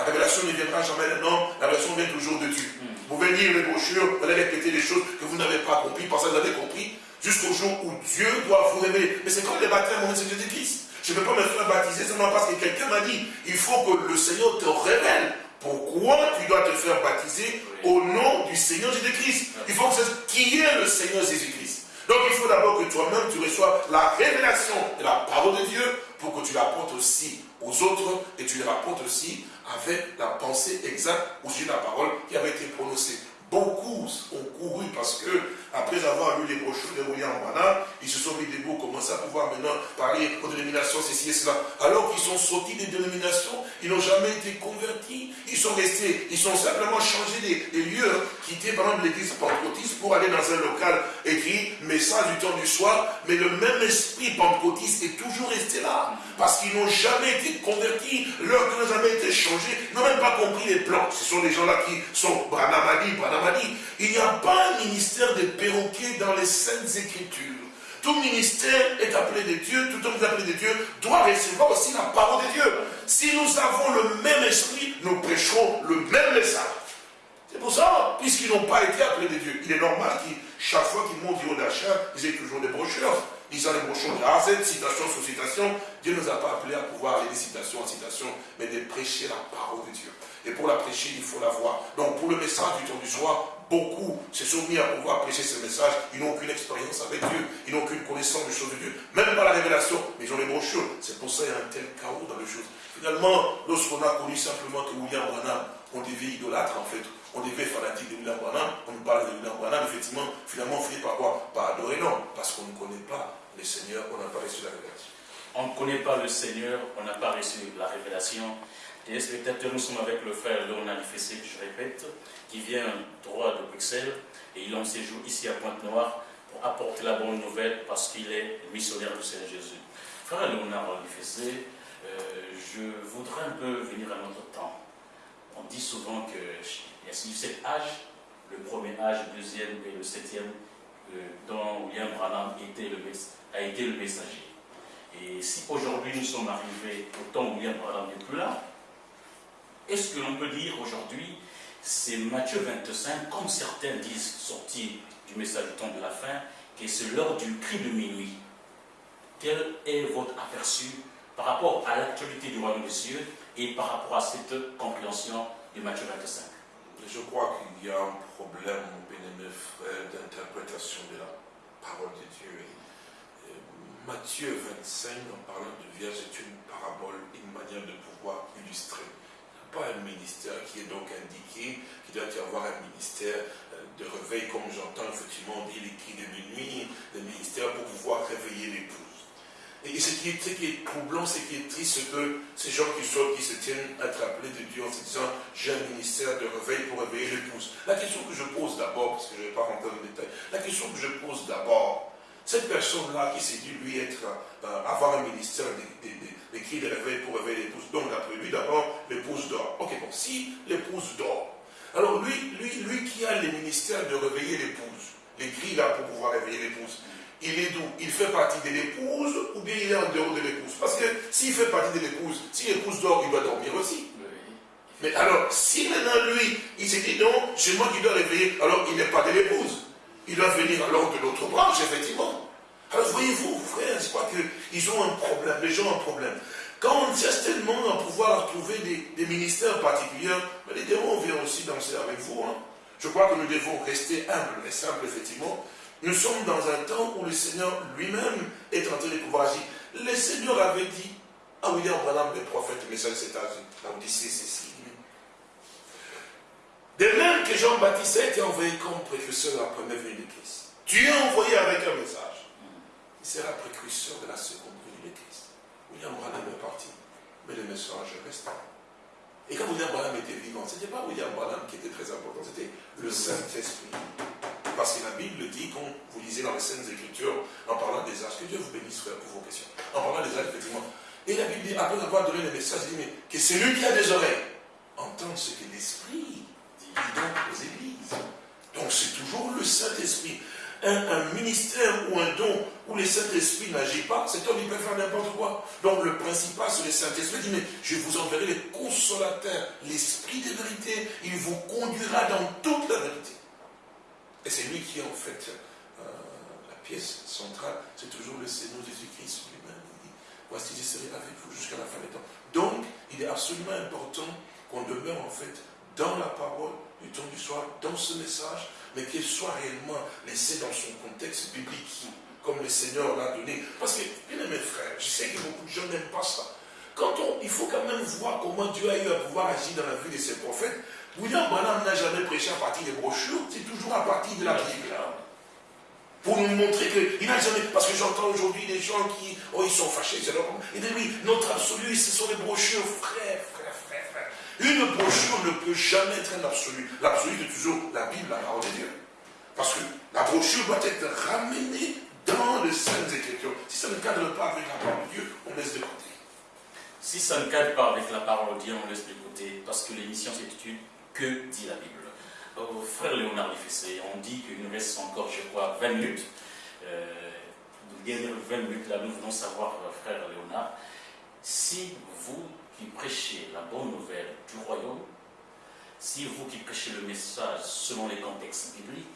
La révélation ne viendra jamais d'un homme, la révélation vient toujours de Dieu. Vous pouvez lire les brochures, vous allez répéter des choses que vous n'avez pas compris, parce que vous avez compris, jusqu'au jour où Dieu doit vous révéler. Mais c'est comme les baptêmes au Seigneur Jésus-Christ. Je ne peux pas me faire baptiser seulement parce que quelqu'un m'a dit, il faut que le Seigneur te révèle pourquoi tu dois te faire baptiser au nom du Seigneur Jésus-Christ. Il faut que c'est qui est le Seigneur Jésus-Christ. Donc il faut d'abord que toi-même tu reçois la révélation de la parole de Dieu pour que tu l'apportes aussi aux autres et tu les rapportes aussi avec la pensée exacte sujet de la parole qui avait été prononcée. Beaucoup ont couru parce que, après avoir lu les brochures de William Branham, ils se sont mis debout, commencé à pouvoir maintenant parler aux dénominations, ceci et cela. Alors qu'ils sont sortis des dénominations, ils n'ont jamais été convertis, ils sont restés, ils sont simplement changé des, lieux, quitté par exemple l'église pentecôtiste pour aller dans un local écrit message du temps du soir, mais le même esprit pentecôtiste est toujours resté là, parce qu'ils n'ont jamais été convertis, leur cœur n'a jamais été changé, n'ont même pas compris les plans. Ce sont des gens-là qui sont Branham a il n'y a pas un ministère de perroquet dans les Saintes Écritures. Tout ministère est appelé de Dieu, tout homme est appelé de Dieu, doit recevoir aussi la parole de Dieu. Si nous avons le même esprit, nous prêcherons le même message. C'est pour ça, puisqu'ils n'ont pas été appelés de Dieu, il est normal qu'ils, chaque fois qu'ils montent du haut d'achat, ils aient toujours des brochures. Ils ont des brochures de A citation sur citation. Dieu ne nous a pas appelés à pouvoir aller de citation en citation, mais de prêcher la parole de Dieu. Et pour la prêcher, il faut la voir. Donc pour le message du temps du soir, beaucoup se sont mis à pouvoir prêcher ce message. Ils n'ont aucune expérience avec Dieu. Ils n'ont aucune connaissance des choses de Dieu. Même pas la révélation, mais ils ont les brochures. C'est pour ça qu'il y a un tel chaos dans les choses. Finalement, lorsqu'on a connu simplement que William Branham, on devait idolâtre en fait, on devait fanatique de William Branham, on nous parle de William Branham, effectivement, finalement on finit par quoi? Par adorer, non, parce qu'on ne connaît pas le Seigneur, on n'a pas reçu la révélation. On ne connaît pas le Seigneur, on n'a pas reçu la révélation. Et spectateurs, nous sommes avec le frère Léonard Fessé, je répète, qui vient droit de Bruxelles, et il un séjour ici à Pointe-Noire pour apporter la bonne nouvelle parce qu'il est missionnaire du Seigneur Jésus. Frère Léonard euh, je voudrais un peu venir à notre temps. On dit souvent qu'il y a sept âges, le premier âge, le deuxième et le septième, euh, dont William Branham a été le messager. Et si aujourd'hui nous sommes arrivés au temps où William Branham n'est plus là, est-ce que l'on peut dire aujourd'hui, c'est Matthieu 25, comme certains disent, sorti du message du temps de la fin, que c'est l'heure du cri de minuit. Quel est votre aperçu par rapport à l'actualité du royaume des cieux et par rapport à cette compréhension de Matthieu 25 Je crois qu'il y a un problème, mon bien-aimé frère, d'interprétation de la parole de Dieu. Et Matthieu 25, en parlant de vierge, est une parabole, une manière de pouvoir illustrer pas un ministère qui est donc indiqué, qu'il doit y avoir un ministère euh, de réveil, comme j'entends effectivement dire les cris de minuit, le ministère pour pouvoir réveiller l'épouse. Et ce qui, est, qui est troublant, ce qui est triste, c'est que ces gens qui sortent, qui se tiennent appelés de Dieu en se disant j'ai un ministère de réveil pour réveiller l'épouse. La question que je pose d'abord, parce que je ne vais pas rentrer dans le détail, la question que je pose d'abord, cette personne-là qui s'est dit lui être, euh, avoir un ministère des cris de réveil pour réveiller l'épouse. Donc d'après lui, d'abord, l'épouse dort. Ok, bon, si l'épouse dort, alors lui, lui, lui qui a le ministère de réveiller l'épouse, les cris là pour pouvoir réveiller l'épouse, il est d'où? Il fait partie de l'épouse ou bien il est en dehors de l'épouse? Parce que s'il fait partie de l'épouse, si l'épouse dort, il doit dormir aussi. Mais alors, si maintenant lui, il s'est dit non, c'est moi qui dois réveiller, alors il n'est pas de l'épouse. Il doit venir alors de l'autre branche, effectivement. Alors voyez-vous, frères, je crois qu'ils ont un problème, les gens ont un problème. Quand on cherche tellement à pouvoir trouver des, ministères particuliers, mais les démons viennent aussi danser avec vous. Hein. Je crois que nous devons rester humbles et simples, effectivement. Nous sommes dans un temps où le Seigneur lui-même est en train de pouvoir agir. Le Seigneur avait dit à William Branham, le prophète, message cet âge, la Odyssée, c'est De même que Jean-Baptiste a été envoyé comme précurseur de la première venue de Christ. Tu es envoyé avec un message il sera précurseur de la seconde venue de Christ. William Branham est parti, mais le message reste. Et quand William Branham était vivant, ce n'était pas William Branham qui était très important, c'était le Saint-Esprit. Parce que la Bible dit, quand vous lisez dans les Saintes Écritures, en parlant des âges, que Dieu vous bénisse, frère, pour vos questions. En parlant des âges, effectivement. Et la Bible dit, après avoir donné le message, il dit, mais que celui qui a des oreilles entende ce que l'Esprit donc c'est toujours le Saint-Esprit un, ministère ou un don où le Saint-Esprit n'agit pas, cet homme il peut faire n'importe quoi. Donc le principal c'est le Saint-Esprit dit mais je vous enverrai le consolateur, l'Esprit de vérité, il vous conduira dans toute la vérité. Et c'est lui qui est en fait euh, la pièce centrale, c'est toujours le Seigneur Jésus-Christ lui-même. Il dit, voici je serai avec vous jusqu'à la fin des temps. Donc il est absolument important qu'on demeure en fait dans la parole du temps du soir, dans ce message, mais qu'il soit réellement laissé dans son contexte biblique, comme le Seigneur l'a donné. Parce que, bien mes frères, je sais que beaucoup de gens n'aiment pas ça. Quand on, il faut quand même voir comment Dieu a eu à pouvoir agir dans la vie de ses prophètes. William Branham n'a jamais prêché à partir des brochures, c'est toujours à partir de la Bible. Pour nous montrer qu'il n'a jamais. Parce que j'entends aujourd'hui des gens qui. Oh, ils sont fâchés, c'est leur. Il dit oui, notre absolu, ce sont les brochures, frère, frère, frère, frère. Une brochure ne peut jamais être un absolu. L'absolu, c'est toujours la Bible, la parole de Dieu. Parce que la brochure doit être ramenée dans les Saintes Écritures. Si ça ne cadre pas avec la parole de Dieu, on laisse de côté. Si ça ne cadre pas avec la parole de Dieu, on laisse de côté. Parce que l'émission s'intitule Que dit la Bible? Au frère Léonard Lefessé. On dit qu'il nous reste encore, je crois, 20 minutes. Euh, les dernières 20 minutes, là, nous voulons savoir, euh, frère Léonard, si vous qui prêchez la bonne nouvelle du royaume, si vous qui prêchez le message selon les contextes bibliques,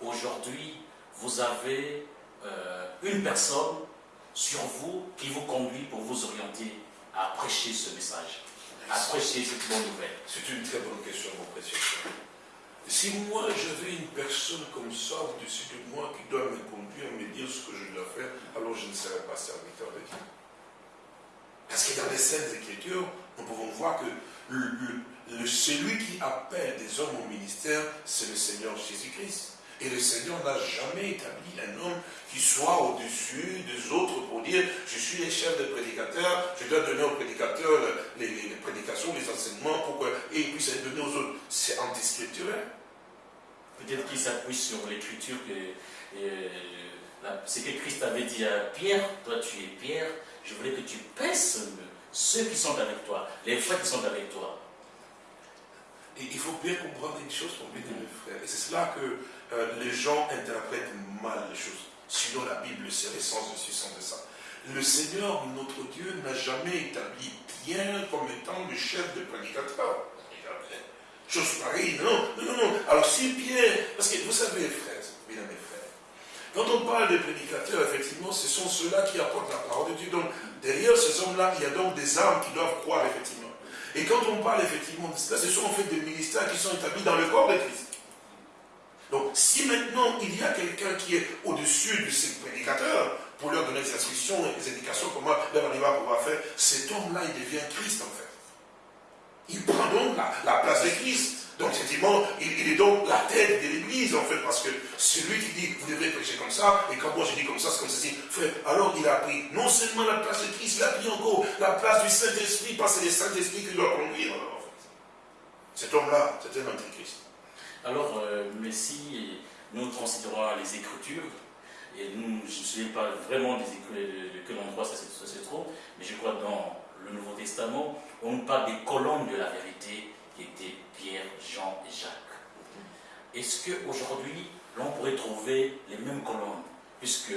aujourd'hui, vous avez euh, une personne sur vous qui vous conduit pour vous orienter à prêcher ce message, à prêcher cette bonne nouvelle. C'est une très bonne question, mon précieux. Si moi j'avais une personne comme ça au-dessus de moi qui doit me conduire, me dire ce que je dois faire, alors je ne serais pas serviteur de Dieu. Parce que dans les Saintes Écritures, nous pouvons voir que le- celui qui appelle des hommes au ministère, c'est le Seigneur Jésus-Christ. Et le Seigneur n'a jamais établi un homme qui soit au-dessus des autres pour dire je suis le chef des prédicateurs, je dois donner aux prédicateurs les, prédications, les enseignements pour qu'ils puissent les donner aux autres. C'est antiscripturel. Peut-être qu'il s'appuie sur l'écriture que euh, c'est que Christ avait dit à Pierre, toi tu es Pierre, je voulais que tu pèses ceux qui sont avec toi, les frères qui sont avec toi. Et il faut bien comprendre une chose, mon bien aimé frère. Et c'est cela que euh, les gens interprètent mal les choses. Sinon, la Bible, c'est l'essence de ce sens de ça. Le Seigneur, notre Dieu, n'a jamais établi Pierre comme étant le chef de prédicateur. Chose pareille, non, non, non, non. Alors si Pierre, parce que vous savez, frères, frères, quand on parle de prédicateurs, effectivement, ce sont ceux-là qui apportent la parole de Dieu. Donc, derrière ces hommes-là, il y a donc des âmes qui doivent croire, effectivement. Et quand on parle effectivement de cela, ce sont en fait des ministères qui sont établis dans le corps de Christ. Donc, si maintenant il y a quelqu'un qui est au-dessus de ces prédicateurs, pour leur donner des instructions et des indications comment leur arriver à pouvoir faire, cet homme-là, il devient Christ en fait. Il prend donc la, la place de Christ. Donc, effectivement, il, il est donc la tête de l'Église, en fait, parce que c'est lui qui dit, vous devrez prêcher comme ça, et quand moi je dis comme ça, c'est comme ceci. Alors il a pris non seulement la place de Christ, il a pris encore la place du Saint-Esprit, parce que c'est le Saint-Esprit qui doit conduire, en fait. Cet homme-là, c'est un antichrist. Alors, euh, mais si nous considérons les Écritures, et nous, je ne sais pas vraiment des de quel endroit ça, se- trouve, mais je crois dans le Nouveau Testament, on nous parle des colonnes de la vérité étaient Pierre, Jean et Jacques. Est-ce qu'aujourd'hui, l'on pourrait trouver les mêmes colonnes, puisque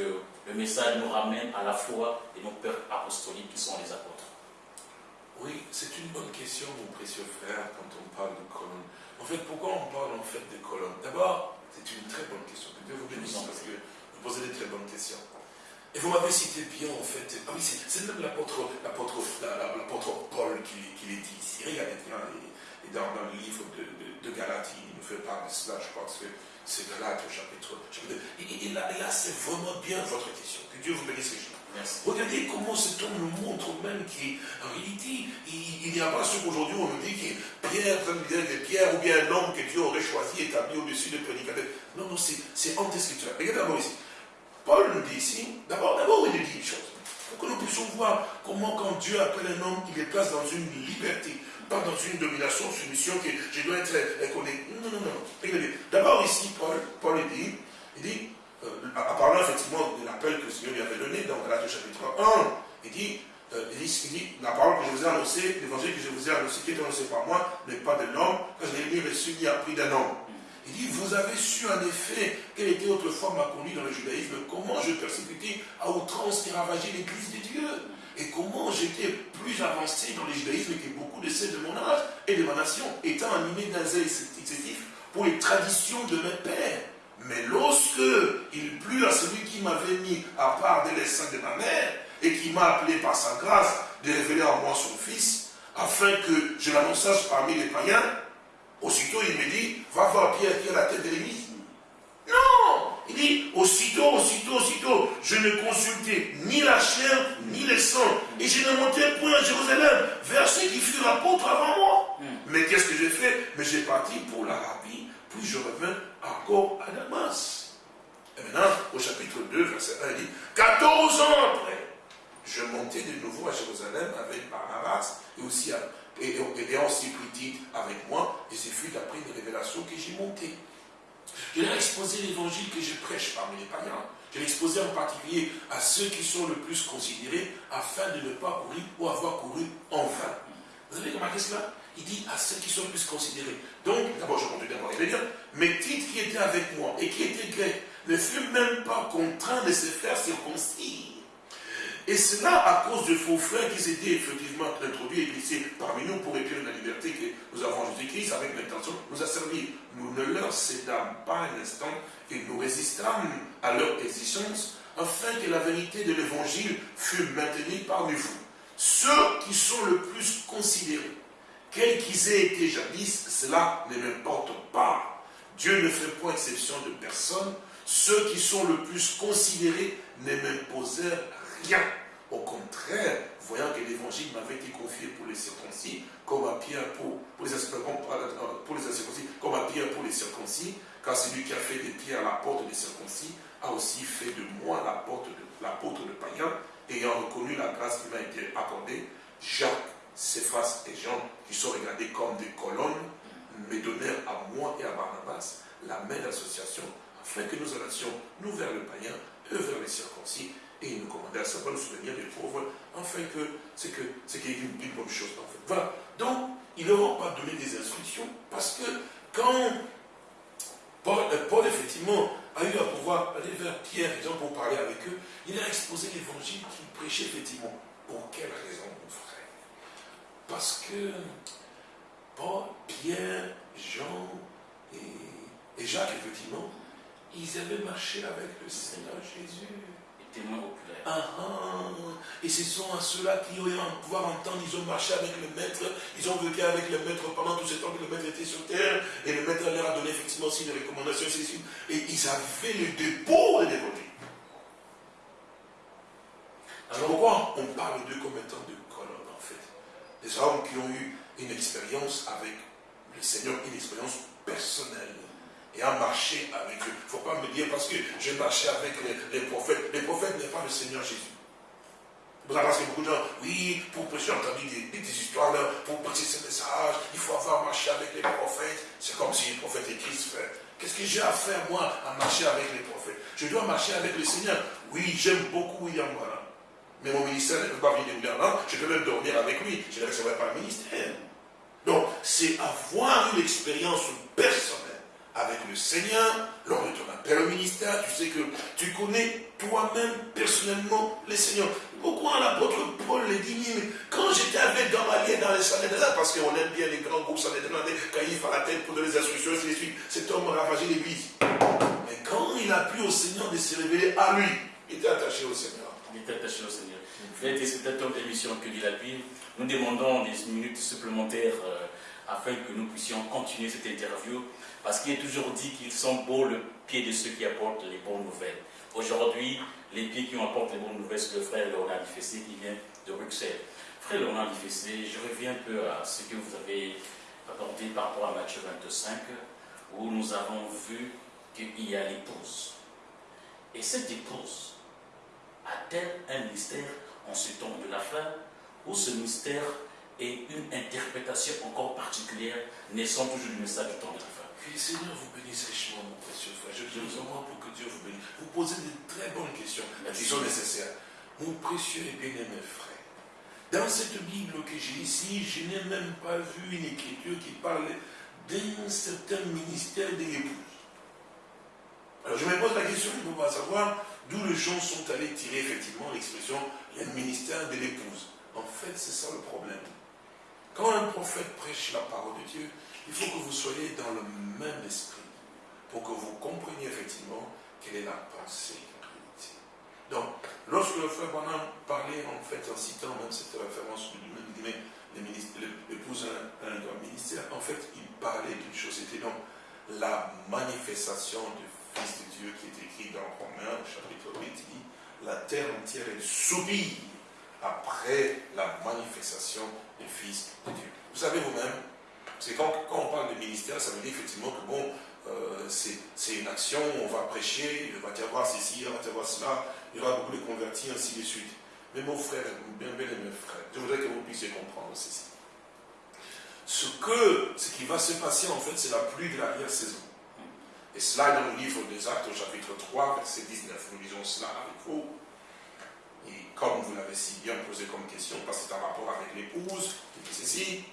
le message nous ramène à la foi et nos pères apostoliques qui sont les apôtres? Oui, c'est une bonne question, mon précieux frère, quand on parle de colonnes. En fait, pourquoi on parle en fait de colonnes? D'abord, c'est une très bonne question. Que Dieu vous bénisse, parce que vous posez des très bonnes questions. Et vous m'avez cité bien, en fait, ah oui, c'est même l'apôtre l'apôtre la- la- l'apôtre Paul qui, qui l'a dit ici. Regardez bien, dans, dans le livre de, de, de Galates, il nous fait part de cela, je crois que c'est- Galates au chapitre, chapitre 2. Et, là, là, c'est vraiment bien votre question. Que Dieu vous bénisse, Richard. Merci. Regardez comment cet homme nous montre même qu'en réalité, il, n'y a pas ce qu'aujourd'hui on nous dit que Pierre, que Pierre ou bien un homme que Dieu aurait choisi, établi au-dessus des prédicateurs. Non, non, c'est anti-scripturel. Regardez d'abord ici. Paul nous dit ici, d'abord, d'abord il nous dit une chose. Pour que nous puissions voir comment quand Dieu appelle un homme, il le place dans une liberté, pas dans une domination, soumission que je dois être éconnecté. Non, non, non, non. Regardez. D'abord ici, Paul, Paul dit, il dit, euh, en parlant effectivement de l'appel que le Seigneur lui avait donné dans Galates chapitre 1, il dit, euh, il, dit, il dit, la parole que je vous ai annoncée, l'évangile que je vous ai annoncé, qui est annoncé par moi, n'est pas de l'homme, que je l'ai ni reçu ni appris d'un homme. Il dit, vous avez su en effet quelle était autrefois ma conduite dans le judaïsme, comment je persécutais à outrance et ravageais l'église de Dieu, et comment j'étais plus avancé dans le judaïsme que beaucoup de ceux de mon âge et de ma nation, étant animé d'un zèle excessif pour les traditions de mes pères. Mais lorsque il plut à celui qui m'avait mis à part des seins de ma mère, et qui m'a appelé par sa grâce de révéler en moi son fils, afin que je l'annonçasse parmi les païens, aussitôt il me dit, va voir Pierre qui est la tête de l'église. Non Il dit, aussitôt, aussitôt, aussitôt, je ne consultais ni la chair, ni le sang, et je ne montais point à Jérusalem vers ceux qui furent apôtres avant moi. Mais qu'est-ce que j'ai fait? Mais j'ai parti pour l'Arabie, puis je revins encore à Damas. Et maintenant, au chapitre 2, verset 1, il dit, 14 ans après, je montais de nouveau à Jérusalem avec Barnabas et aussi à- et, et, et Tite avec moi, et ce fut après une révélation que j'ai montée. Je leur ai exposé l'évangile que je prêche parmi les païens. Je l'ai exposé en particulier à ceux qui sont le plus considérés afin de ne pas courir ou avoir couru en vain. Vous avez remarqué cela? Il dit à ceux qui sont le plus considérés. Donc, d'abord, je continue d'abord. dire, mes titres qui étaient avec moi et qui étaient grecs ne furent même pas contraints de se faire circoncis. Et cela à cause de faux frères qui s'étaient effectivement introduits et glissés parmi nous pour épurer la liberté que nous avons en Jésus-Christ avec l'intention de nous a servi. Nous ne leur cédâmes pas un instant et nous résistâmes à leur exigence afin que la vérité de l'évangile fût maintenue parmi vous. Ceux qui sont le plus considérés, quels qu'ils aient été jadis, cela ne m'importe pas. Dieu ne fait point exception de personne. Ceux qui sont le plus considérés ne m'imposèrent Au contraire, voyant que l'évangile m'avait été confié pour les circoncis, comme à Pierre pour, les, incirconcis, comme à Pierre pour les circoncis, car celui qui a fait des pierres la porte des circoncis a aussi fait de moi la porte de l'apôtre de païen, ayant reconnu la grâce qui m'a été accordée. Jacques, Céphas et Jean, qui sont regardés comme des colonnes, me donnèrent à moi et à Barnabas la même association, afin que nous allions nous vers le païen, eux vers les circoncis, et il nous commandait à savoir le souvenir des pauvres, afin que c'est que c'est une, une, bonne chose. Voilà. Donc, ils leur ont pas donné des instructions, parce que quand Paul, euh, Paul, effectivement, a eu à pouvoir aller vers Pierre, exemple, pour parler avec eux, il a exposé l'évangile qu'il prêchait effectivement. Pour quelle raison, mon frère? Parce que Paul, Pierre, Jean et, et Jacques, effectivement, ils avaient marché avec le Seigneur Jésus témoins oculaires. Ah, ah. Et ce sont à ceux-là qui ont pouvoir entendre, ils ont marché avec le maître, ils ont vécu avec le maître pendant tout ce temps que le maître était sur terre, et le maître leur a donné effectivement aussi des recommandations, et ils avaient le dépôt de l'évangile. Alors pourquoi on parle d'eux comme étant de colonnes en fait Des hommes qui ont eu une expérience avec le Seigneur, une expérience personnelle et à marcher avec eux. Il ne faut pas me dire parce que j'ai marché avec les, prophètes. Les prophètes n'est pas le Seigneur Jésus. Vous avez beaucoup de gens, oui, pour on entendu des, des, histoires pour prêcher ce message, il faut avoir marché avec les prophètes. C'est comme si les prophètes et Christ. Qu'est-ce que j'ai à faire, moi, à marcher avec les prophètes? Je dois marcher avec le Seigneur. Oui, j'aime beaucoup William. Mais mon ministère ne peut pas venir William Branham. Je peux même dormir avec lui. Je ne recevrai pas le ministère. Donc, c'est avoir une expérience personnelle avec le Seigneur, lors de ton appel au ministère, tu sais que tu connais toi-même personnellement le Seigneur. Pourquoi l'apôtre Paul les dit, mais quand j'étais avec Gamaliel dans les Sanhédrins, parce qu'on aime bien les grands groupes Sanhédrins, Caïphe à la tête pour donner les instructions, ainsi de suite, cet homme a ravagé l'église. Mais quand il a plu au Seigneur de se révéler à lui, il était attaché au Seigneur. Il était attaché au Seigneur. Frère, c'est un temps d'émission que dit la Bible. Nous demandons des minutes supplémentaires euh, afin que nous puissions continuer cette interview parce qu'il est toujours dit qu'ils sont beaux le pied de ceux qui apportent les bonnes nouvelles. Aujourd'hui, les pieds qui apportent les bonnes nouvelles, c'est le frère Léonard Difessé qui vient de Bruxelles. Frère Léonard Difessé, je reviens un peu à ce que vous avez apporté par rapport à Matthieu 25, où nous avons vu qu'il y a l'épouse. Et cette épouse a-t-elle un mystère en ce temps de la fin, ou ce mystère est une interprétation encore particulière, naissant toujours du message du temps de la fin? Que le Seigneur vous bénisse richement, mon précieux frère. Je vous envoie pour que Dieu vous bénisse. Vous posez de très bonnes questions, qui sont nécessaires. Mon précieux et bien-aimé frère, dans cette Bible que j'ai ici, je n'ai même pas vu une écriture qui parle d'un certain ministère de l'épouse. Alors je me pose la question pour pas savoir d'où les gens sont allés tirer effectivement l'expression le ministère de l'épouse. En fait, c'est ça le problème. Quand un prophète prêche la parole de Dieu, il faut que vous soyez dans le même esprit pour que vous compreniez effectivement quelle est la pensée en réalité. Donc, lorsque le frère Bonham parlait en fait en citant même cette référence du même l'épouse un, un ministère, en fait, il parlait d'une chose, c'était donc la manifestation du Fils de Dieu qui est écrit dans Romains, chapitre 8, il dit, la terre entière est soupire après la manifestation du Fils de Dieu. Vous savez vous-même, c'est quand, on parle de ministère, ça veut dire effectivement que bon, euh, c'est une action, on va prêcher, il va y avoir ceci, il va y avoir cela, il y aura beaucoup de convertis, ainsi de suite. Mais mon frère, bien bien mes frères, je voudrais que vous puissiez comprendre ceci. Ce, que, ce qui va se passer en fait, c'est la pluie de l'arrière-saison. Et cela dans le livre des Actes au chapitre 3, verset 19. Nous lisons cela avec vous. Et comme vous l'avez si bien posé comme question, parce que c'est en rapport avec l'épouse, qui dit ceci,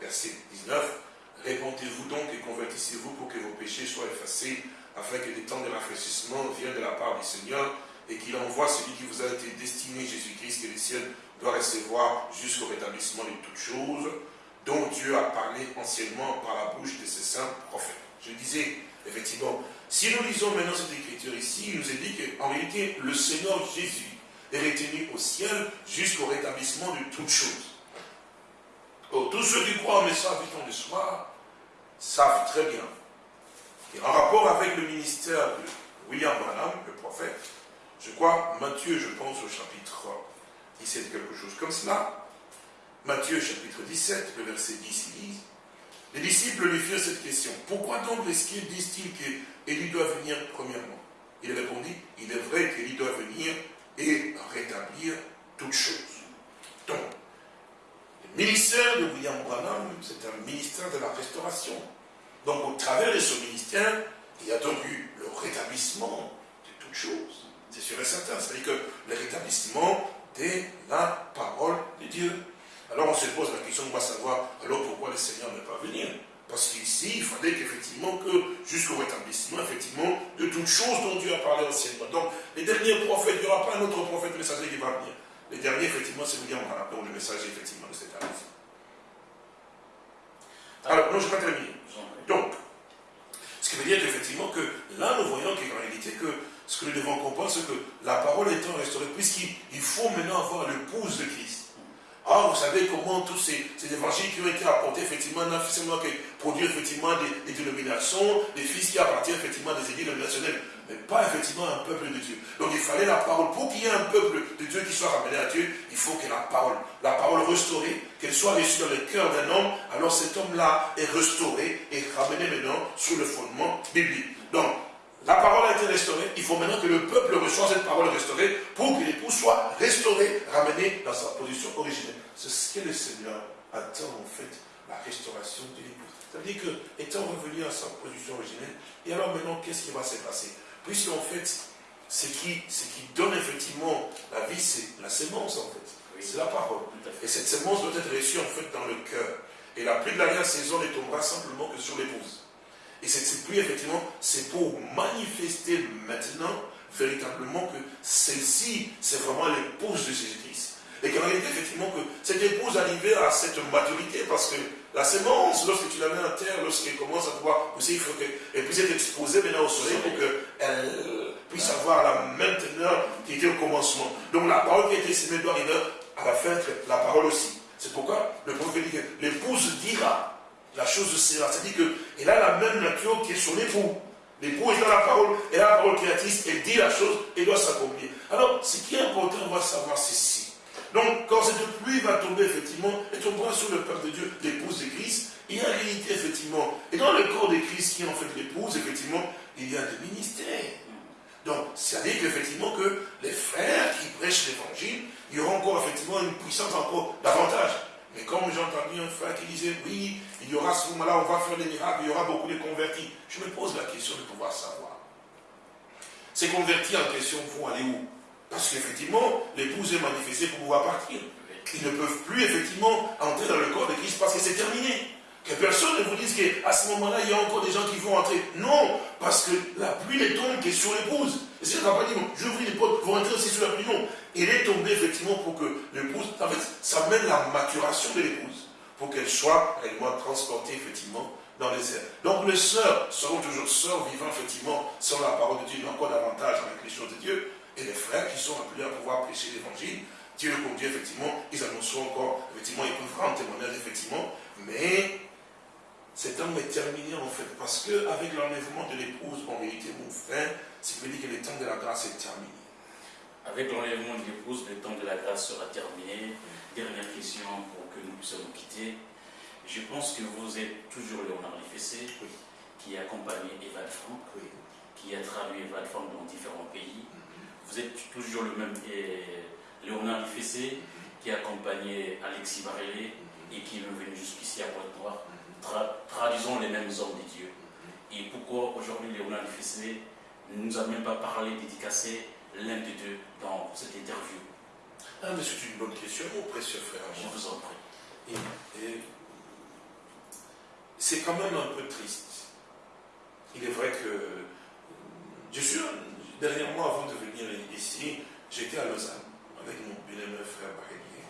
verset 19, répondez-vous donc et convertissez-vous pour que péchés soient effacés, afin que des temps de rafraîchissement viennent de la part du Seigneur, et qu'il envoie celui qui vous a été destiné, Jésus-Christ, que les ciels doivent recevoir jusqu'au rétablissement de toutes choses, dont Dieu a parlé anciennement par la bouche de ses saints prophètes. Je disais, effectivement, si nous lisons maintenant cette écriture ici, il nous est dit qu'en réalité, le Seigneur Jésus est retenu au ciel jusqu'au rétablissement de toutes choses. Oh, tous ceux qui croient en message du temps de soir savent très bien. Et en rapport avec le ministère de William Branham, le prophète, je crois, Matthieu, je pense au chapitre 17, quelque chose comme cela. Matthieu chapitre 17, le verset 10, il dit, les disciples lui firent cette question. Pourquoi donc les scribes disent-ils qu'Élie doit venir premièrement? Il répondit, il est vrai qu'Élie doit venir et rétablir toutes choses. Donc, le ministère de William Branham, c'est un ministère de la restauration. Donc, au travers de ce ministère, il y a donc eu le rétablissement de toutes choses. C'est sûr et certain. C'est-à-dire que le rétablissement de la parole de Dieu. Alors on se pose la question, on va savoir alors pourquoi le Seigneur ne pas venir. Parce qu'ici, il fallait qu'effectivement, que jusqu'au rétablissement, effectivement, de toutes choses dont Dieu a parlé anciennement. Donc, les derniers prophètes, il n'y aura pas un autre prophète messager qui va venir. Les derniers, effectivement, c'est William Branham, donc le messager, effectivement, de cette année. Alors, non, je ne vais pas terminer. Donc, ce qui veut dire qu'effectivement, que là, nous voyons qu'en réalité, que ce que nous devons comprendre, c'est que la parole étant restaurée, puisqu'il faut maintenant avoir l'épouse de Christ. Or, vous savez comment tous ces, évangiles qui ont été apportés, effectivement, non seulement que produire effectivement des, dénominations, des fils qui appartiennent effectivement des églises dénominationnelles, mais pas effectivement un peuple de Dieu. Donc il fallait la parole. Pour qu'il y ait un peuple de Dieu qui soit ramené à Dieu, il faut que la parole, la parole restaurée, qu'elle soit reçue dans le cœur d'un homme, alors cet homme-là est restauré et ramené maintenant sur le fondement biblique. Donc, la parole a été restaurée, il faut maintenant que le peuple reçoive cette parole restaurée pour que l'époux soit restauré, ramené dans sa position originelle. C'est ce que le Seigneur attend en fait, la restauration de l'époux. C'est-à-dire que, étant revenu à sa position originelle, et alors maintenant, qu'est-ce qui va se passer? Puisqu'en fait, ce qui, ce qui donne effectivement la vie, c'est la sémence en fait. C'est la parole. Et cette sémence doit être reçue en fait dans le cœur. Et la pluie de la saison ne tombera simplement que sur l'épouse. Et cette pluie, effectivement, c'est pour manifester maintenant, véritablement, que celle-ci, c'est vraiment l'épouse de Jésus-Christ. Et qu'en réalité, effectivement, que cette épouse arrivait à cette maturité, parce que la sémence, lorsque tu la mets en terre, lorsqu'elle commence à pouvoir pousser, il faut qu'elle puisse être exposée maintenant au soleil pour qu'elle puisse avoir la même teneur qui était au commencement. Donc la parole qui a été semée doit arriver à la fin, la parole aussi. C'est pourquoi le prophète dit que l'épouse dira la chose sera. C'est-à-dire qu'elle a la même nature qui est son époux. L'époux est dans la parole, elle a la parole créatrice, elle dit la chose, et doit s'accomplir. Alors, ce qui est important, on va savoir ceci. Donc, quand cette pluie va tomber, effectivement, elle tombera sur le peuple de Dieu, l'épouse de Christ, il y a réalité, effectivement. Et dans le corps de Christ, qui est en fait l'épouse, effectivement, il y a des ministères. Donc, c'est-à-dire qu'effectivement, que les frères qui prêchent l'évangile, il y aura encore, effectivement, une puissance encore davantage. Mais comme j'ai entendu un frère qui disait, oui, il y aura ce moment-là, on va faire des miracles, il y aura beaucoup de convertis. Je me pose la question de pouvoir savoir. Ces convertis en question vont aller où? Parce qu'effectivement, l'épouse est manifestée pour pouvoir partir. Ils ne peuvent plus effectivement entrer dans le corps de Christ parce que c'est terminé. Que personne ne vous dise qu'à ce moment-là, il y a encore des gens qui vont entrer. Non, parce que la pluie ne tombe que sur l'épouse. Et c'est pas dit, j'ouvre les portes, vont entrer aussi sur la pluie. Non, il est tombé effectivement pour que l'épouse, en fait, ça mène la maturation de l'épouse, pour qu'elle soit réellement transportée effectivement dans les airs. Donc les sœurs seront toujours sœurs vivant effectivement sans la parole de Dieu, mais encore davantage avec les choses de Dieu. Et les frères qui sont appelés à pouvoir prêcher l'évangile, Dieu le conduit effectivement, ils annonceront encore, effectivement, ils peuvent rendre témoignage effectivement, mais cet homme est terminé en fait, parce qu'avec l'enlèvement de l'épouse, en réalité, mon frère, c'est veut dire que le temps de la grâce est terminé. Avec l'enlèvement de l'épouse, le temps de la grâce sera terminé. Dernière question pour que nous puissions nous quitter. Je pense que vous êtes toujours Léonard Lefessé, qui a accompagné Eval Franck, qui a traduit Eval Franck dans différents pays. Vous êtes toujours le même Léonard Lefessé, qui a accompagné Alexis Varelé et qui est venu jusqu'ici à Pointe-Noire, traduisons les mêmes hommes de Dieu. Et pourquoi aujourd'hui Léonard Lefessé ne nous a même pas parlé, dédicacé l'un des deux dans cette interview? Ah, mais c'est une bonne question, mon précieux frère. Je vous en prie. Et, c'est quand même un peu triste. Il est dernièrement, avant de venir ici, j'étais à Lausanne avec mon bien-aimé frère Barélier.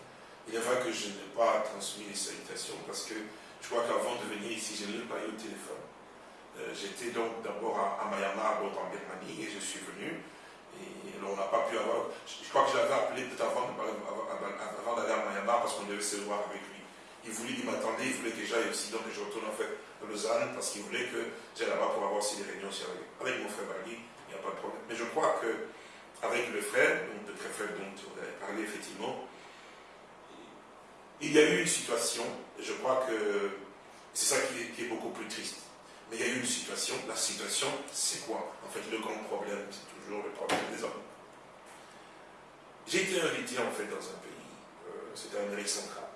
Il est vrai que je n'ai pas transmis les salutations parce que je crois qu'avant de venir ici, je ne l'ai pas eu au téléphone. Euh, J'étais donc d'abord à, à donc en Birmanie, et je suis venu. Et on n'a pas pu avoir. Je, crois que je l'avais appelé peut-être avant, avant, d'aller à Myanmar parce qu'on devait se voir avec lui. Il voulait, il m'attendait, il voulait que j'aille aussi, donc je retourne en fait à Lausanne parce qu'il voulait que j'aille là-bas pour avoir aussi des réunions avec, avec mon frère a Mais je crois que avec le frère, donc le très frère dont on avait parlé effectivement, il y a eu une situation, et je crois que c'est ça qui est, beaucoup plus triste. Mais il y a eu une situation, la situation, c'est quoi? En fait, le grand problème, c'est toujours le problème des hommes. J'ai été invité en fait dans un pays, euh, c'était en Amérique centrale.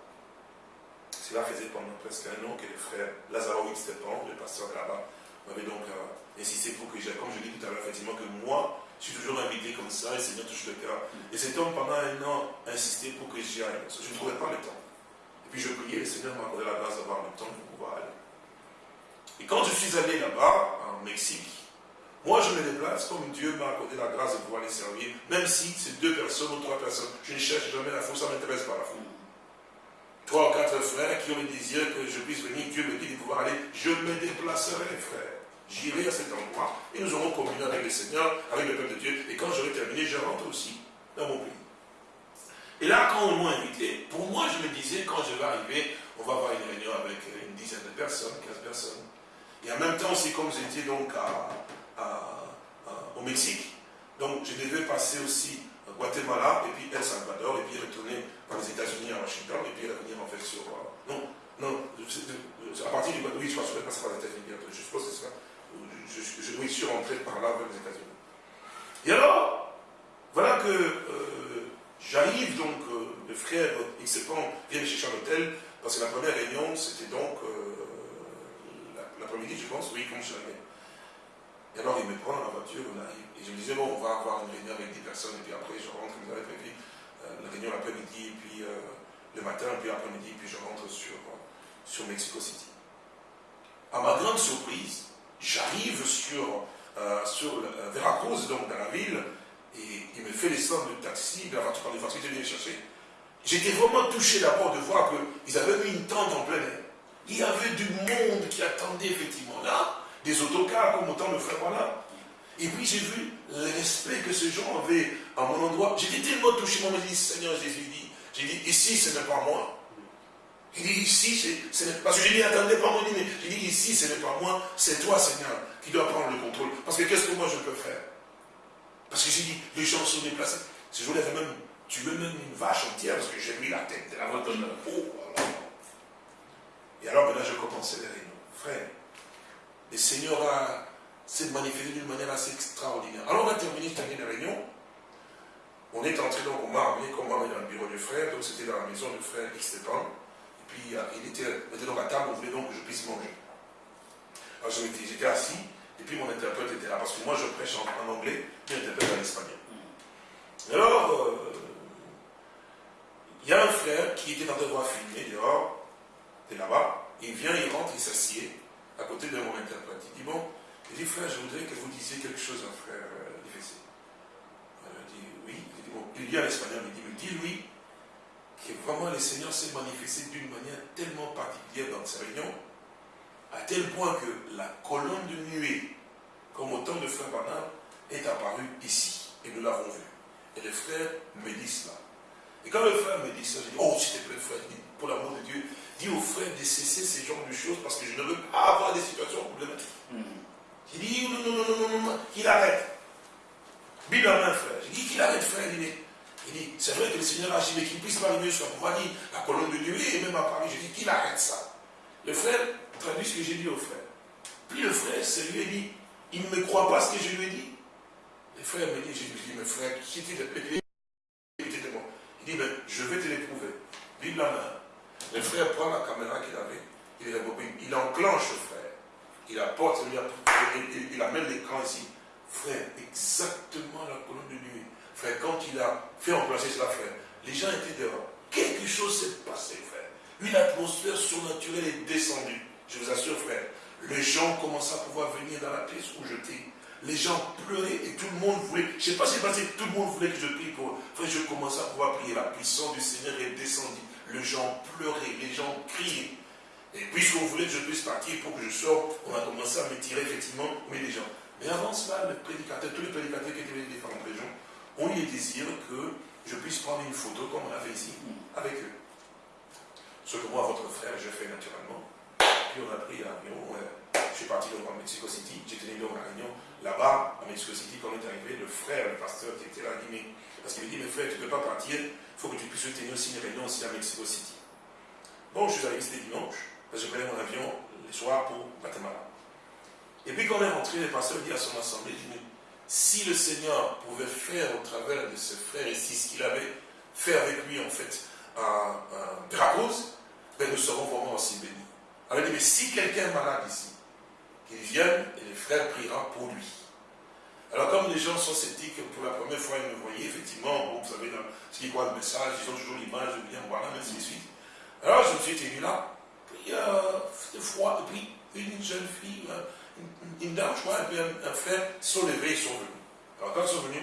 Cela faisait pendant presque un an que le frère Lazarovic Stepan, le pasteur là-bas, m'avait donc euh, insisté pour que comme je dit tout à l'heure, effectivement, que moi, je suis toujours invité comme ça, et Seigneur touche le cœur. Et cet homme, pendant un an, a insisté pour que j'y aille, parce que je ne trouvais pas le temps. Et puis je priais, le Seigneur m'a accordé la grâce d'avoir le temps pour pouvoir aller. Et quand je suis allé là-bas, en Mexique, moi je me déplace comme Dieu m'a accordé la grâce de pouvoir les servir, même si c'est deux personnes ou trois personnes. Je ne cherche jamais la foule, ça ne m'intéresse pas la foule. Trois ou quatre frères qui ont le désir que je puisse venir, Dieu me dit de pouvoir aller, je me déplacerai, frère. J'irai à cet endroit et nous aurons communion avec le Seigneur, avec le peuple de Dieu. Et quand j'aurai terminé, je rentre aussi dans mon pays. Et là, quand on m'a invité, pour moi, je me disais, quand je vais arriver, on va avoir une réunion avec une dizaine de personnes, 15 personnes. Et en même temps, c'est comme j'étais donc au Mexique, donc je devais passer aussi Guatemala, et puis El Salvador, et puis retourner dans les États-Unis à Washington, et puis revenir en fait sur. euh, non, non, à partir du Guatemala, oui, je crois que passer par les États-Unis je suppose que c'est ça. Je, je, je- oui, suis rentré par là vers les États-Unis. Et alors, voilà que euh, j'arrive donc, euh, le frère Xepan vient me chercher à l'hôtel, parce que la première réunion, c'était donc la- l'après-midi, je pense, oui, comme je l'avais. Et alors il me prend dans la voiture, on arrive, et je me disais, bon, on va avoir une réunion avec des personnes, et puis après je rentre, j'avais prévu, euh, la réunion l'après-midi, puis euh, le matin, puis l'après-midi, puis je rentre sur, euh, sur Mexico City. À ma grande surprise, j'arrive sur, euh, sur Veracruz, donc dans la ville, et il me fait descendre le taxi, de la voiture par les voitures, me chercher. J'étais vraiment touché d'abord de voir qu'ils avaient mis une tente en plein air. Il y avait du monde qui attendait effectivement là, des autocars comme autant le frère voilà. Et puis j'ai vu le respect que ces gens avaient à mon endroit. J'étais tellement touché, moi me dis, Seigneur Jésus, dit, j'ai dit, ici ce n'est pas moi. Il dit, ici, ce n'est pas. Parce que j'ai dit, attendez pas moi, mais j'ai dit, ici ce n'est pas moi, c'est toi Seigneur qui dois prendre le contrôle. Parce que qu'est-ce que moi je peux faire? Parce que j'ai dit, les gens sont déplacés. Ce jour-là, avait même tué même une vache entière parce que j'ai mis la tête de la vache. Oh, voilà. Et alors maintenant je commençais les réunions. Frère, le Seigneur s'est manifesté d'une manière assez extraordinaire. Alors on a terminé, la réunion. On est entré donc, on m'a comme on dans le bureau du frère, donc c'était dans la maison du frère Xtepan. Et puis euh, il était, on était donc à table, on voulait donc que je puisse manger. Alors j'étais assis, et puis mon interprète était là, parce que moi je prêche en, anglais, puis l'interprète en espagnol. Alors, euh, il y a un frère qui était en train de voir filmer dehors, de là-bas, il vient, il rentre, il s'assied à côté de mon interprète. Il dit, bon, il dit, frère, je voudrais que vous disiez quelque chose à frère euh. Alors, Il dit, oui. Il dit, bon, il dit en espagnol, il dit, mais dis-lui que vraiment le Seigneur s'est manifesté d'une manière tellement particulière dans ces réunions, à tel point que la colonne de nuée, comme au temps de frère Barnard, est apparue ici, et nous l'avons vu. Et le frère me dit cela. Et quand le frère me dit ça, je dis, oh, s'il te plaît, frère, pour l'amour de Dieu, dis au frère de cesser ces genres de choses parce que je ne veux pas avoir des situations problématiques. Il dit, non, non, non, non, non, non, qu'il arrête. Bible en main, frère. J'ai dit qu'il arrête, frère. Il dit, il dit, c'est vrai que le Seigneur agit, mais qu'il ne puisse pas arriver sur moi, dit, la colonne de nuée, et même à Paris. J'ai dit qu'il arrête ça. Le frère traduit ce que j'ai dit au frère. Puis le frère, c'est lui, dit, il ne me croit pas ce que je lui ai dit. Le frère me dit, j'ai dit, mais frère, qui t'est de Il dit, ben, je vais te l'éprouver. Bible en main. Le frère prend la caméra qu'il avait, il il enclenche le frère. Il apporte, il, amène l'écran ici. Frère, exactement la colonne de nuit. Frère, quand il a fait remplacer cela, frère, les gens étaient dehors. Quelque chose s'est passé, frère. Une atmosphère surnaturelle est descendue. Je vous assure, frère. Les gens commencent à pouvoir venir dans la pièce où j'étais. les gens pleuraient et tout le monde voulait, je ne sais pas si c'est passé, tout le monde voulait que je prie pour. Enfin, je commençais à pouvoir prier. La puissance du Seigneur est descendue. Les gens pleuraient, les gens criaient. Et puisqu'on voulait que je puisse partir pour que je sorte, on a commencé à me tirer effectivement, mais les gens. Mais avant cela, les prédicateurs, tous les prédicateurs qui étaient dans les différentes régions, ont eu le désir que je puisse prendre une photo comme on a fait ici, avec eux. Ce que moi, votre frère, je fais naturellement. Puis on a pris l'avion, je suis parti donc en Mexico City, j'ai tenu donc la réunion là-bas, à Mexico City, quand on est arrivé, le frère, le pasteur qui était là, dit, mais, parce qu'il me dit, mais frère, tu ne peux pas partir, il faut que tu puisses tenir aussi une réunion aussi à Mexico City. Bon, je suis arrivé, c'était dimanche, parce que je prenais mon avion le soir pour Guatemala. Et puis quand on est rentré, le pasteur dit à son assemblée, si le Seigneur pouvait faire au travers de ce frère ici ce qu'il avait fait avec lui en fait à, à ben nous serons vraiment aussi bénis. Alors il dit, mais si quelqu'un est malade ici, qu'il vienne et le frère priera pour lui. Alors comme les gens sont sceptiques, pour la première fois ils me voyaient, effectivement, vous savez, ce qui croit le message, ils ont toujours l'image de bien, voilà, ainsi de suite. Alors je me suis tenu là, puis euh, froid, et puis une jeune fille, euh, une, dame, je crois, et puis un, frère sont levés, ils sont venus. Alors quand ils sont venus,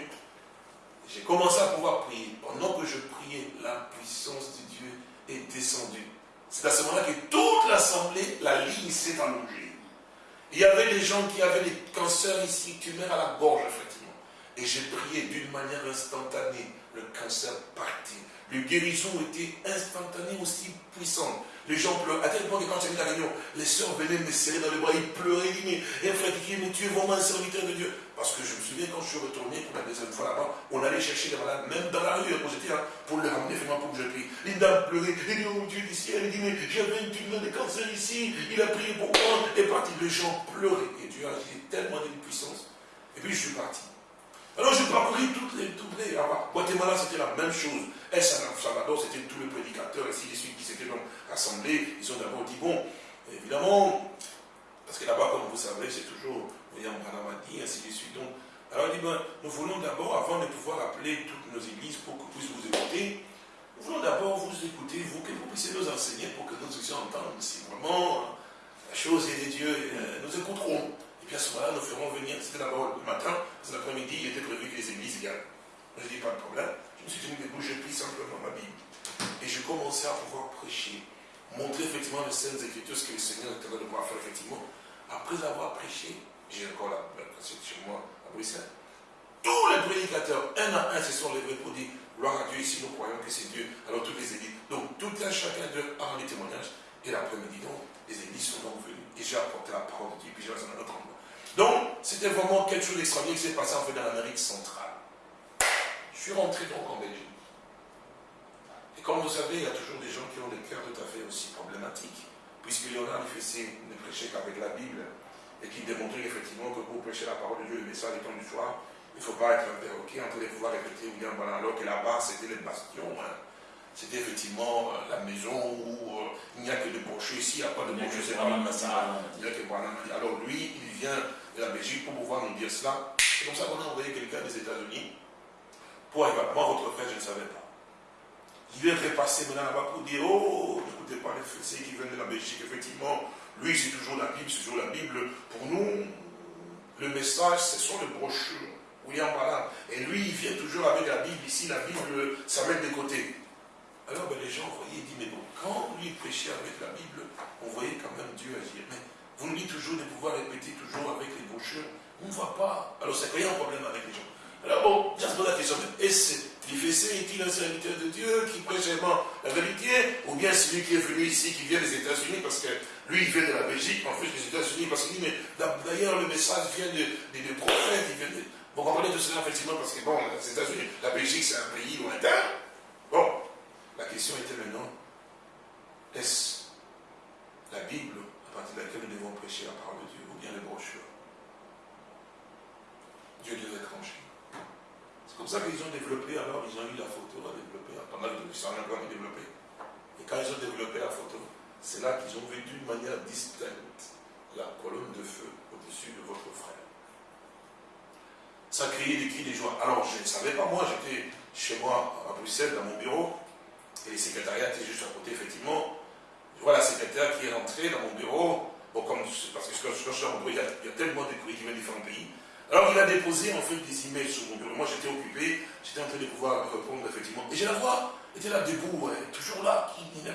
j'ai commencé à pouvoir prier. Pendant que je priais, la puissance de Dieu est descendue. C'est à ce moment-là que toute l'assemblée, la ligne s'est allongée. Il y avait des gens qui avaient des cancers ici, tumeurs à la gorge, effectivement. Et j'ai prié d'une manière instantanée. Le cancer partit. Les guérisons étaient instantanées aussi puissantes. Les gens pleurent. À tel point que quand j'ai mis la réunion, les sœurs venaient me serrer dans les bras, ils pleuraient, ils disaient, et frère, mais tu es vraiment un serviteur de Dieu. Parce que je me souviens quand je suis retourné pour la deuxième fois là-bas, on allait chercher les malades, même dans la rue, quand j'étais là, pour les ramener vraiment pour que je prie. Une dame pleurait, elle dit, oh Dieu du ciel, elle dit, mais j'avais une tumeur de cancer ici, il a prié pour moi, et parti. Les gens pleuraient, et Dieu a agi tellement d'une puissance. Et puis je suis parti. Alors j'ai parcouru toutes les, toutes les, Guatemala c'était la même chose. El Salvador c'était tous les prédicateurs, ainsi de suite, qui s'étaient donc rassemblés. Ils ont d'abord dit, bon, évidemment, parce que là-bas, comme vous savez, c'est toujours A dit, ainsi de suite. Donc, alors il dit, ben, nous voulons d'abord, avant de pouvoir appeler toutes nos églises pour qu'on puisse vous écouter, nous voulons d'abord vous écouter, vous, que vous puissiez nous enseigner pour que nous puissions entendre si vraiment la chose est de Dieu, euh, nous écouterons. Et puis à ce moment-là, nous ferons venir, c'était d'abord le matin, c'est l'après-midi, il était prévu que les églises viennent. Je dis, pas de problème. Je me suis tenu debout, j'ai pris simplement ma Bible. Et j'ai commencé à pouvoir prêcher, montrer effectivement les scènes écritures, ce que le Seigneur était en train de pouvoir faire effectivement. Après avoir prêché, j'ai encore la cassette chez moi à Bruxelles. Tous les prédicateurs, un à un, se sont levés pour dire Gloire à Dieu, ici nous croyons que c'est Dieu. Alors toutes les églises. Donc tout un chacun d'eux a rendu témoignage. Et l'après-midi, donc, les églises sont donc venues. Et j'ai apporté la parole de Dieu, puis j'ai dans un autre endroit. Donc, c'était vraiment quelque chose d'extraordinaire qui s'est passé en fait dans l'Amérique centrale. Je suis rentré donc en Belgique. Et comme vous savez, il y a toujours des gens qui ont des cœurs tout à fait aussi problématiques. Puisque Léonard faisait ne prêchait qu'avec la Bible et qui démontrait effectivement que pour prêcher la parole de Dieu, le message étant du soir, il ne faut pas être interroqué en train de pouvoir répéter ou bien voilà, alors que là-bas c'était les bastions. Hein. C'était effectivement euh, la maison où euh, il n'y a que des brochures ici, il n'y a pas de brochures, c'est pas la Il n'y a que Alors lui, il vient de la Belgique pour pouvoir nous dire cela. C'est comme ça qu'on a envoyé quelqu'un des États-Unis pour. Moi, votre frère, je ne savais pas. Il vient repasser maintenant là-bas pour dire Oh, n'écoutez pas les Français qui viennent de la Belgique. Effectivement, lui, c'est toujours la Bible, c'est toujours la Bible. Pour nous, le message, ce sont les brochures. William Ballard. Et lui, il vient toujours avec la Bible. Ici, la Bible, ça met de côté. Alors, ben, les gens voyaient, ils disent Mais bon, quand lui prêchait avec la Bible, on voyait quand même Dieu agir. Mais vous nous dites toujours de pouvoir répéter toujours avec les brochures. On ne voit pas. Alors, c'est qu'il y a un problème avec les gens. Alors bon, j'ai posé la question, est-ce l'IFC est-il un serviteur de Dieu qui prêche vraiment la vérité Ou bien celui qui est venu ici, qui vient des États-Unis, parce que lui, il vient de la Belgique, en fait des États-Unis, parce qu'il dit, mais d'ailleurs, le message vient des de, prophètes, il vient de... Vous comprenez tout cela, effectivement, parce que bon, les États-Unis, la Belgique, c'est un pays lointain. Bon, la question était maintenant, est-ce la Bible à partir de laquelle nous devons prêcher la parole de Dieu, ou bien les brochures? Dieu devait trancher comme ça qu'ils ont développé, alors ils ont eu la photo à développer, pendant que ça a encore développé. Et quand ils ont développé la photo, c'est là qu'ils ont vu d'une manière distincte la colonne de feu au-dessus de votre frère. Ça criait des cris de joie. Alors je ne savais pas, moi j'étais chez moi à Bruxelles, dans mon bureau, et les secrétariats étaient juste à côté, effectivement. Je vois la secrétaire qui est rentrée dans mon bureau, bon, comme, parce que quand je suis y, a, il y a tellement de courriers qui viennent différents pays. Alors il a déposé en fait des emails sur mon bureau. Moi j'étais occupé, j'étais en train de pouvoir répondre effectivement. Et je la vois, elle était là debout, toujours là. qui- qui-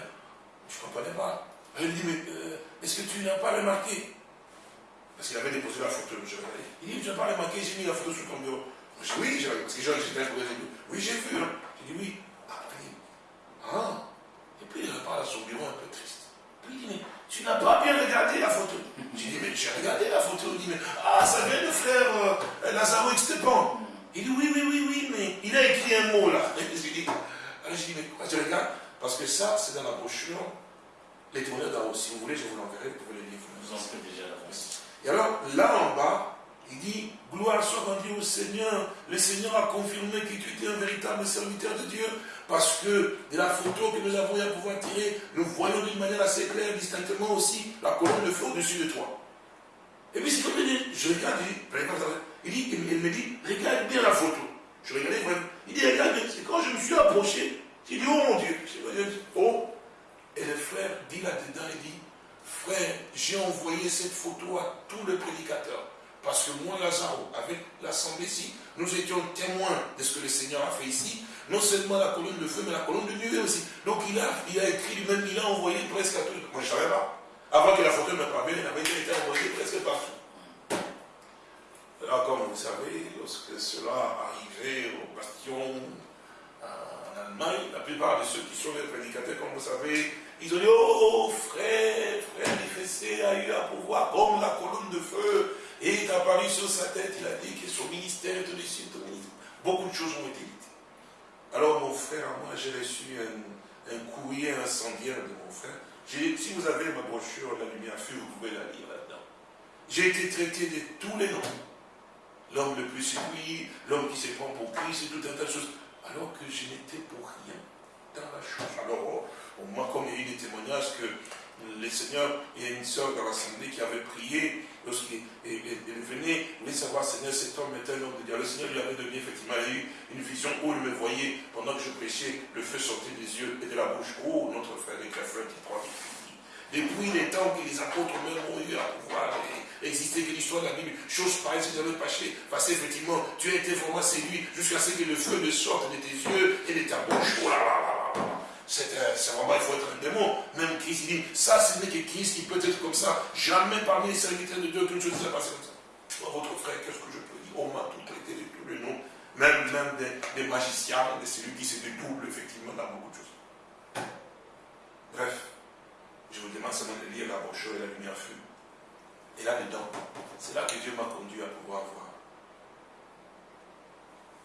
Je ne comprenais pas. Elle dit, mais euh, est-ce que tu n'as pas remarqué? Parce qu'il avait déposé la photo, je. Il dit, tu n'as pas remarqué, j'ai mis la photo sur ton bureau. Je dis, oui, parce que j'étais un Oui, j'ai vu. hein. J'ai dit, oui. Ah, elle dit, ah. Et puis il repart à son bureau un peu triste. Puis il dit, mais tu n'as pas bien regardé la photo? J'ai dit, mais j'ai regardé la photo. Il dit, mais ah, ça vient de frère euh, Lazaro Extepan. Il dit, oui, oui, oui, oui, mais il a écrit un mot là. J'ai dit, alors j'ai dit, mais pourquoi tu regardes Parce que ça, c'est dans la brochure. Les témoignages si vous voulez, je vous l'enverrai, vous pouvez le lire. Nous en sommes déjà l'avance. Et alors, là en bas, il dit, gloire soit rendue au Seigneur. Le Seigneur a confirmé que tu étais un véritable serviteur de Dieu. Parce que de la photo que nous avons eu à pouvoir tirer, nous voyons d'une manière assez claire, distinctement aussi, la colonne de feu au-dessus de toi. Et puis c'est comme il dit, je regarde, il dit, il dit, il, il me dit, regarde bien la photo. Je regardais vraiment. Il dit, regarde bien. C'est quand je me suis approché, j'ai dit, oh mon Dieu. Oh. Et le frère dit là-dedans, il dit, frère, j'ai envoyé cette photo à tous les prédicateurs. Parce que moi, Lazaro, avec l'assemblée ici, nous étions témoins de ce que le Seigneur a fait ici. Non seulement la colonne de feu, mais la colonne de nuée aussi. Donc il a, il a écrit lui-même, il a envoyé presque à tous. Moi, je ne savais pas. Avant que la photo me parvienne, elle avait été envoyée presque partout. Alors, comme vous savez, lorsque cela arrivait au bastion en Allemagne, la plupart de ceux qui sont les prédicateurs, comme vous savez, ils ont dit Oh, frère, frère l'IFC a eu à pouvoir comme la colonne de feu et est apparu sur sa tête. Il a dit que son ministère est au-dessus de. Beaucoup de choses ont été dites. Alors, mon frère, moi, j'ai reçu un, un courrier incendiaire de mon frère. J'ai- Si vous avez ma brochure, La Lumière Fut, vous pouvez la lire là-dedans. J'ai été traité de tous les noms. L'homme le plus séduit, l'homme qui se prend pour Christ et tout un tas de choses. Alors que je n'étais pour rien dans la chose. Alors, oh, au moins, comme il y a eu des témoignages que le Seigneur, il y a une sœur dans l'assemblée qui avait prié elle venait, elle voulait savoir, Seigneur, cet homme est un homme de Dieu. Le Seigneur lui avait donné, effectivement, il a eu une vision où il me voyait, pendant que je prêchais, le feu sortait des yeux et de la bouche. Oh, notre frère est un frère qui prie. Depuis les temps que les apôtres même ont eu à pouvoir exister, que l'histoire de la Bible, chose pareille, si j'avais passé, passé effectivement, tu as été vraiment séduit jusqu'à ce que le feu ne sorte de tes yeux et de ta bouche. Oh là là là là. C'est un- c'est vraiment, il faut être un démon. Même Christ, il dit, ça, ce n'est que Christ qui peut être comme ça. Jamais parmi les serviteurs de Dieu, quelque chose ne s'est passé comme ça. Votre frère, qu'est-ce que je peux dire? On m'a tout traité de tous les noms. Même, même des, des magiciens, de celui qui se dédouble, effectivement, dans beaucoup de choses. Bref, je vous demande seulement de lire la brochure et la lumière fut. Et là-dedans, c'est là que Dieu m'a conduit à pouvoir voir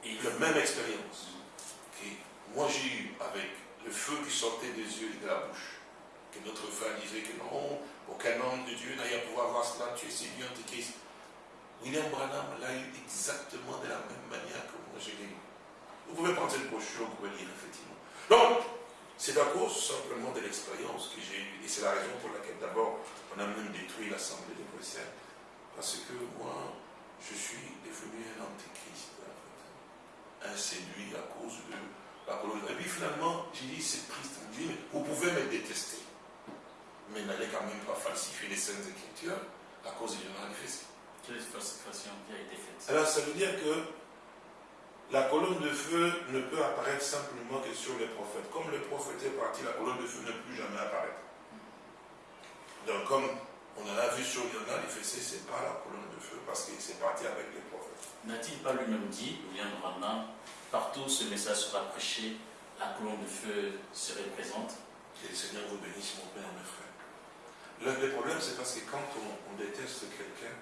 Et la même expérience que moi j'ai eu avec le feu qui sortait des yeux et de la bouche. Que notre frère disait que non, aucun homme de Dieu n'a eu à pouvoir voir cela, tu es séduit antichrist. William Branham l'a eu exactement de la même manière que moi j'ai eu. Vous pouvez prendre cette brochure, vous pouvez lire effectivement. Donc, c'est à cause simplement de l'expérience que j'ai eue. Et c'est la raison pour laquelle d'abord on a même détruit l'Assemblée de Bruxelles. Parce que moi, je suis devenu un antichrist. en fait. Un séduit à cause de la colonne. Et puis finalement, j'ai dit, c'est. On dit, vous pouvez me détester. Mais n'allez quand même pas falsifier les Saintes Écritures à cause du manifeste. quelle falsification qui a été faite? Alors ça veut dire que la colonne de feu ne peut apparaître simplement que sur les prophètes. Comme le prophète est parti, la colonne de feu ne peut plus jamais apparaître. Donc comme on en a vu sur Lionel, l'IFC, c'est pas la colonne de feu parce qu'il s'est parti avec les prophètes. N'a-t-il pas lui-même dit, Branham, partout ce message sera prêché, la colonne de feu serait présente Que le Seigneur vous bénisse, mon père, mes frères. Le, le problème, c'est parce que quand on, on déteste quelqu'un,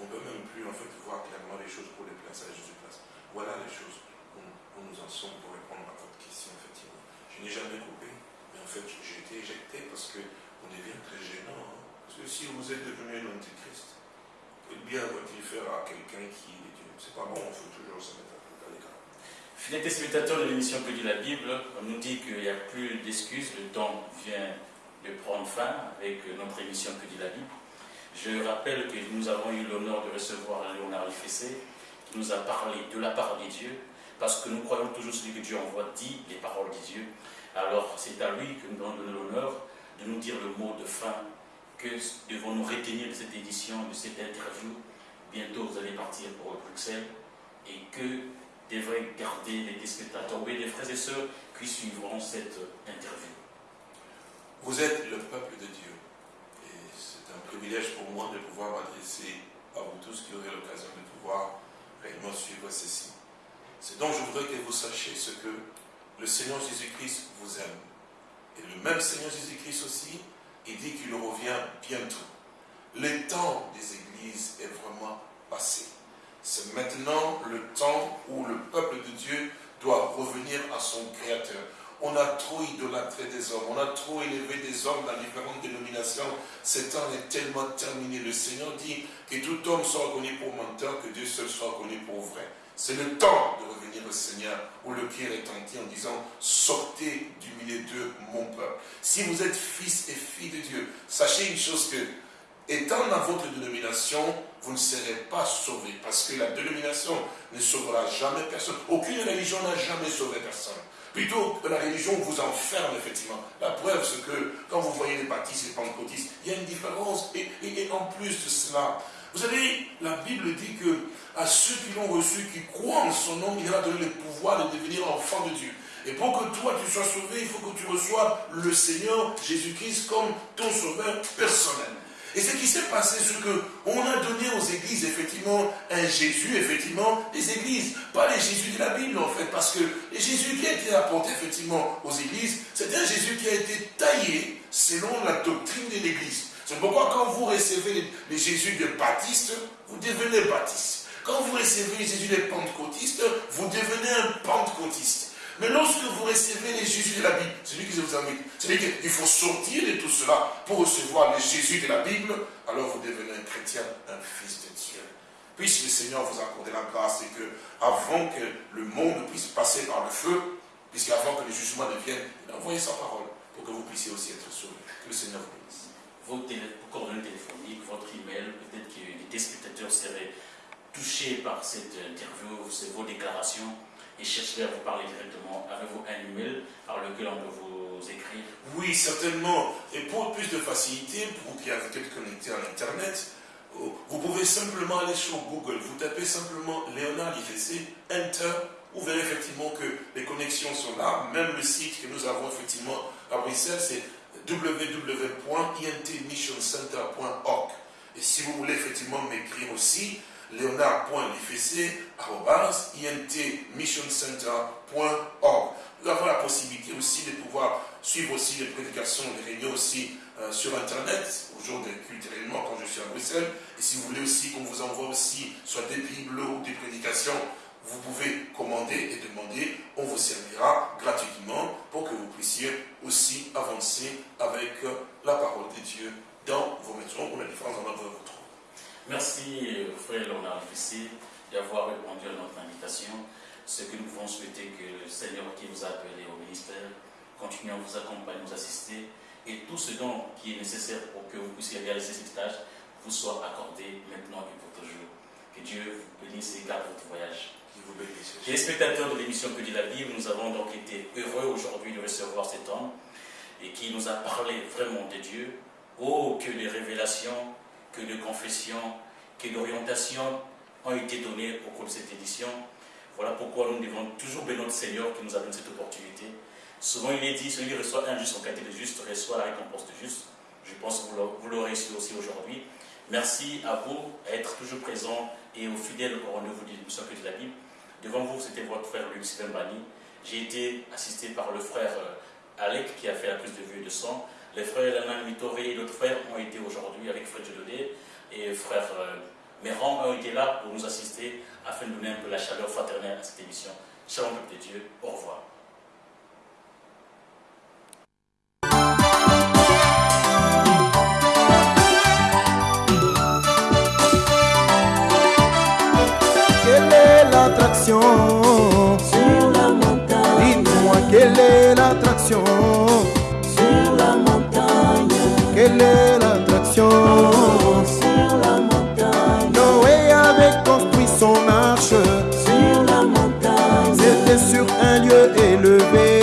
on ne peut même plus en fait voir clairement les choses pour les placer à Jésus place. Voilà les choses où, nous en sommes pour répondre à votre question, effectivement. Je n'ai jamais coupé, mais en fait, j'ai été éjecté parce qu'on devient très gênant. hein. Parce que si vous êtes devenu l'antichrist, quel bien va-t-il faire à quelqu'un qui est Dieu? C'est pas bon, il faut toujours se mettre. Fidèles téléspectateurs de l'émission Que dit la Bible, on nous dit qu'il n'y a plus d'excuses, le temps vient de prendre fin avec notre émission Que dit la Bible. Je rappelle que nous avons eu l'honneur de recevoir Léonard Lefessé, qui nous a parlé de la parole de Dieu, parce que nous croyons toujours celui que Dieu envoie dit les paroles de Dieu. Alors c'est à lui que nous avons donné l'honneur de nous dire le mot de fin que devons-nous retenir de cette édition, de cette interview. Bientôt vous allez partir pour Bruxelles et que devraient garder les téléspectateurs, oui, les frères et sœurs qui suivront cette interview. Vous êtes le peuple de Dieu. Et c'est un privilège pour moi de pouvoir m'adresser à vous tous qui aurez l'occasion de pouvoir réellement suivre ceci. C'est donc je voudrais que vous sachiez ce que le Seigneur Jésus-Christ vous aime. Et le même Seigneur Jésus-Christ aussi, il dit qu'il revient bientôt. Le temps des églises est vraiment passé. C'est maintenant le temps où le peuple de Dieu doit revenir à son Créateur. On a trop idolâtré des hommes, on a trop élevé des hommes dans différentes dénominations. Ce temps est tellement terminé. Le Seigneur dit que tout homme soit reconnu pour menteur, que Dieu seul soit reconnu pour vrai. C'est le temps de revenir au Seigneur où le cœur est entier en disant sortez du milieu de mon peuple. Si vous êtes fils et filles de Dieu, sachez une chose que étant dans votre dénomination, vous ne serez pas sauvés parce que la dénomination ne sauvera jamais personne. Aucune religion n'a jamais sauvé personne. Plutôt que la religion vous enferme, effectivement. La preuve, c'est que quand vous voyez les baptistes et les pentecôtistes, il y a une différence. Et, et- et en plus de cela, vous savez, la Bible dit que à ceux qui l'ont reçu, qui croient en son nom, il a donné le pouvoir de devenir enfant de Dieu. Et pour que toi tu sois sauvé, il faut que tu reçoives le Seigneur Jésus-Christ comme ton sauveur personnel. Et ce qui s'est passé, c'est que on a donné aux églises, effectivement, un Jésus, effectivement, des églises. Pas les Jésus de la Bible, en fait, parce que le Jésus qui a été apporté, effectivement, aux églises, c'est un Jésus qui a été taillé selon la doctrine de l'église. C'est pourquoi quand vous recevez les, les Jésus des baptistes, vous devenez baptiste. Quand vous recevez les Jésus des pentecôtistes, vous devenez un pentecôtiste. Mais lorsque vous recevez les Jésus de la Bible, c'est lui qui vous invite, c'est lui qu'il faut sortir de tout cela pour recevoir les Jésus de la Bible, alors vous devenez un chrétien, un fils de Dieu. Puisse le Seigneur vous accorder la grâce et que, avant que le monde puisse passer par le feu, puisqu'avant que le jugement ne vienne, envoyé sa parole pour que vous puissiez aussi être sauvés. Que le Seigneur vous bénisse. Vos coordonnées téléphoniques, votre email, peut-être que les téléspectateurs seraient touchés par cette interview, vos déclarations, et chercherez à vous parler directement. Avez-vous un email par lequel on peut vous écrire? Oui, certainement. Et pour plus de facilité, pour vous qui avez été connecté à l'Internet, oh, vous pouvez simplement aller sur Google. Vous tapez simplement Léonard IFC, Enter. Vous verrez effectivement que les connexions sont là. Même le site que nous avons effectivement à Bruxelles, c'est www.intmissioncenter.org. Et si vous voulez effectivement m'écrire aussi, leonard.lfc.intmissioncenter.org. Nous avons la possibilité aussi de pouvoir suivre aussi les prédications, les réunions aussi euh, sur Internet, au jour réellement quand je suis à Bruxelles. Et si vous voulez aussi qu'on vous envoie aussi soit des bibles ou des prédications, vous pouvez commander et demander, on vous servira gratuitement pour que vous puissiez aussi avancer avec la parole de Dieu dans vos maisons ou la différence vous trouvez. Merci, frère Léonard Fessé, d'avoir répondu à notre invitation. Ce que nous pouvons souhaiter que le Seigneur qui vous a appelé au ministère continue à vous accompagner, vous assister, et tout ce dont qui est nécessaire pour que vous puissiez réaliser cet stage vous soit accordé maintenant et pour toujours. Que Dieu vous bénisse et garde votre voyage. Vous bénisse. Téléspectateurs de l'émission Que dit la Bible, nous avons donc été heureux aujourd'hui de recevoir cet homme et qui nous a parlé vraiment de Dieu. Oh, que de révélations, que de confessions, que d'orientations ont été données au cours de cette édition. Voilà pourquoi nous devons toujours bénir notre Seigneur qui nous a donné cette opportunité. Souvent il est dit, celui qui reçoit un juste en qualité de juste reçoit la récompense de juste. Je pense que vous l'aurez- su aussi aujourd'hui. Merci à vous d'être toujours présents et aux fidèles au rendez-vous de l'émission dit la Bible. Devant vous, c'était votre frère Luc Sylvain. J'ai été assisté par le frère euh, Alec qui a fait la prise de vue et de sang. Les frères Alain Mitoré et d'autres frères ont été aujourd'hui avec frère Djelodé et frère euh, Méran ont été là pour nous assister afin de donner un peu la chaleur fraternelle à cette émission. Shalom peuple de Dieu, au revoir. Quelle est l'attraction? Sur la montagne, Dites-moi quelle est l'attraction? Un lieu élevé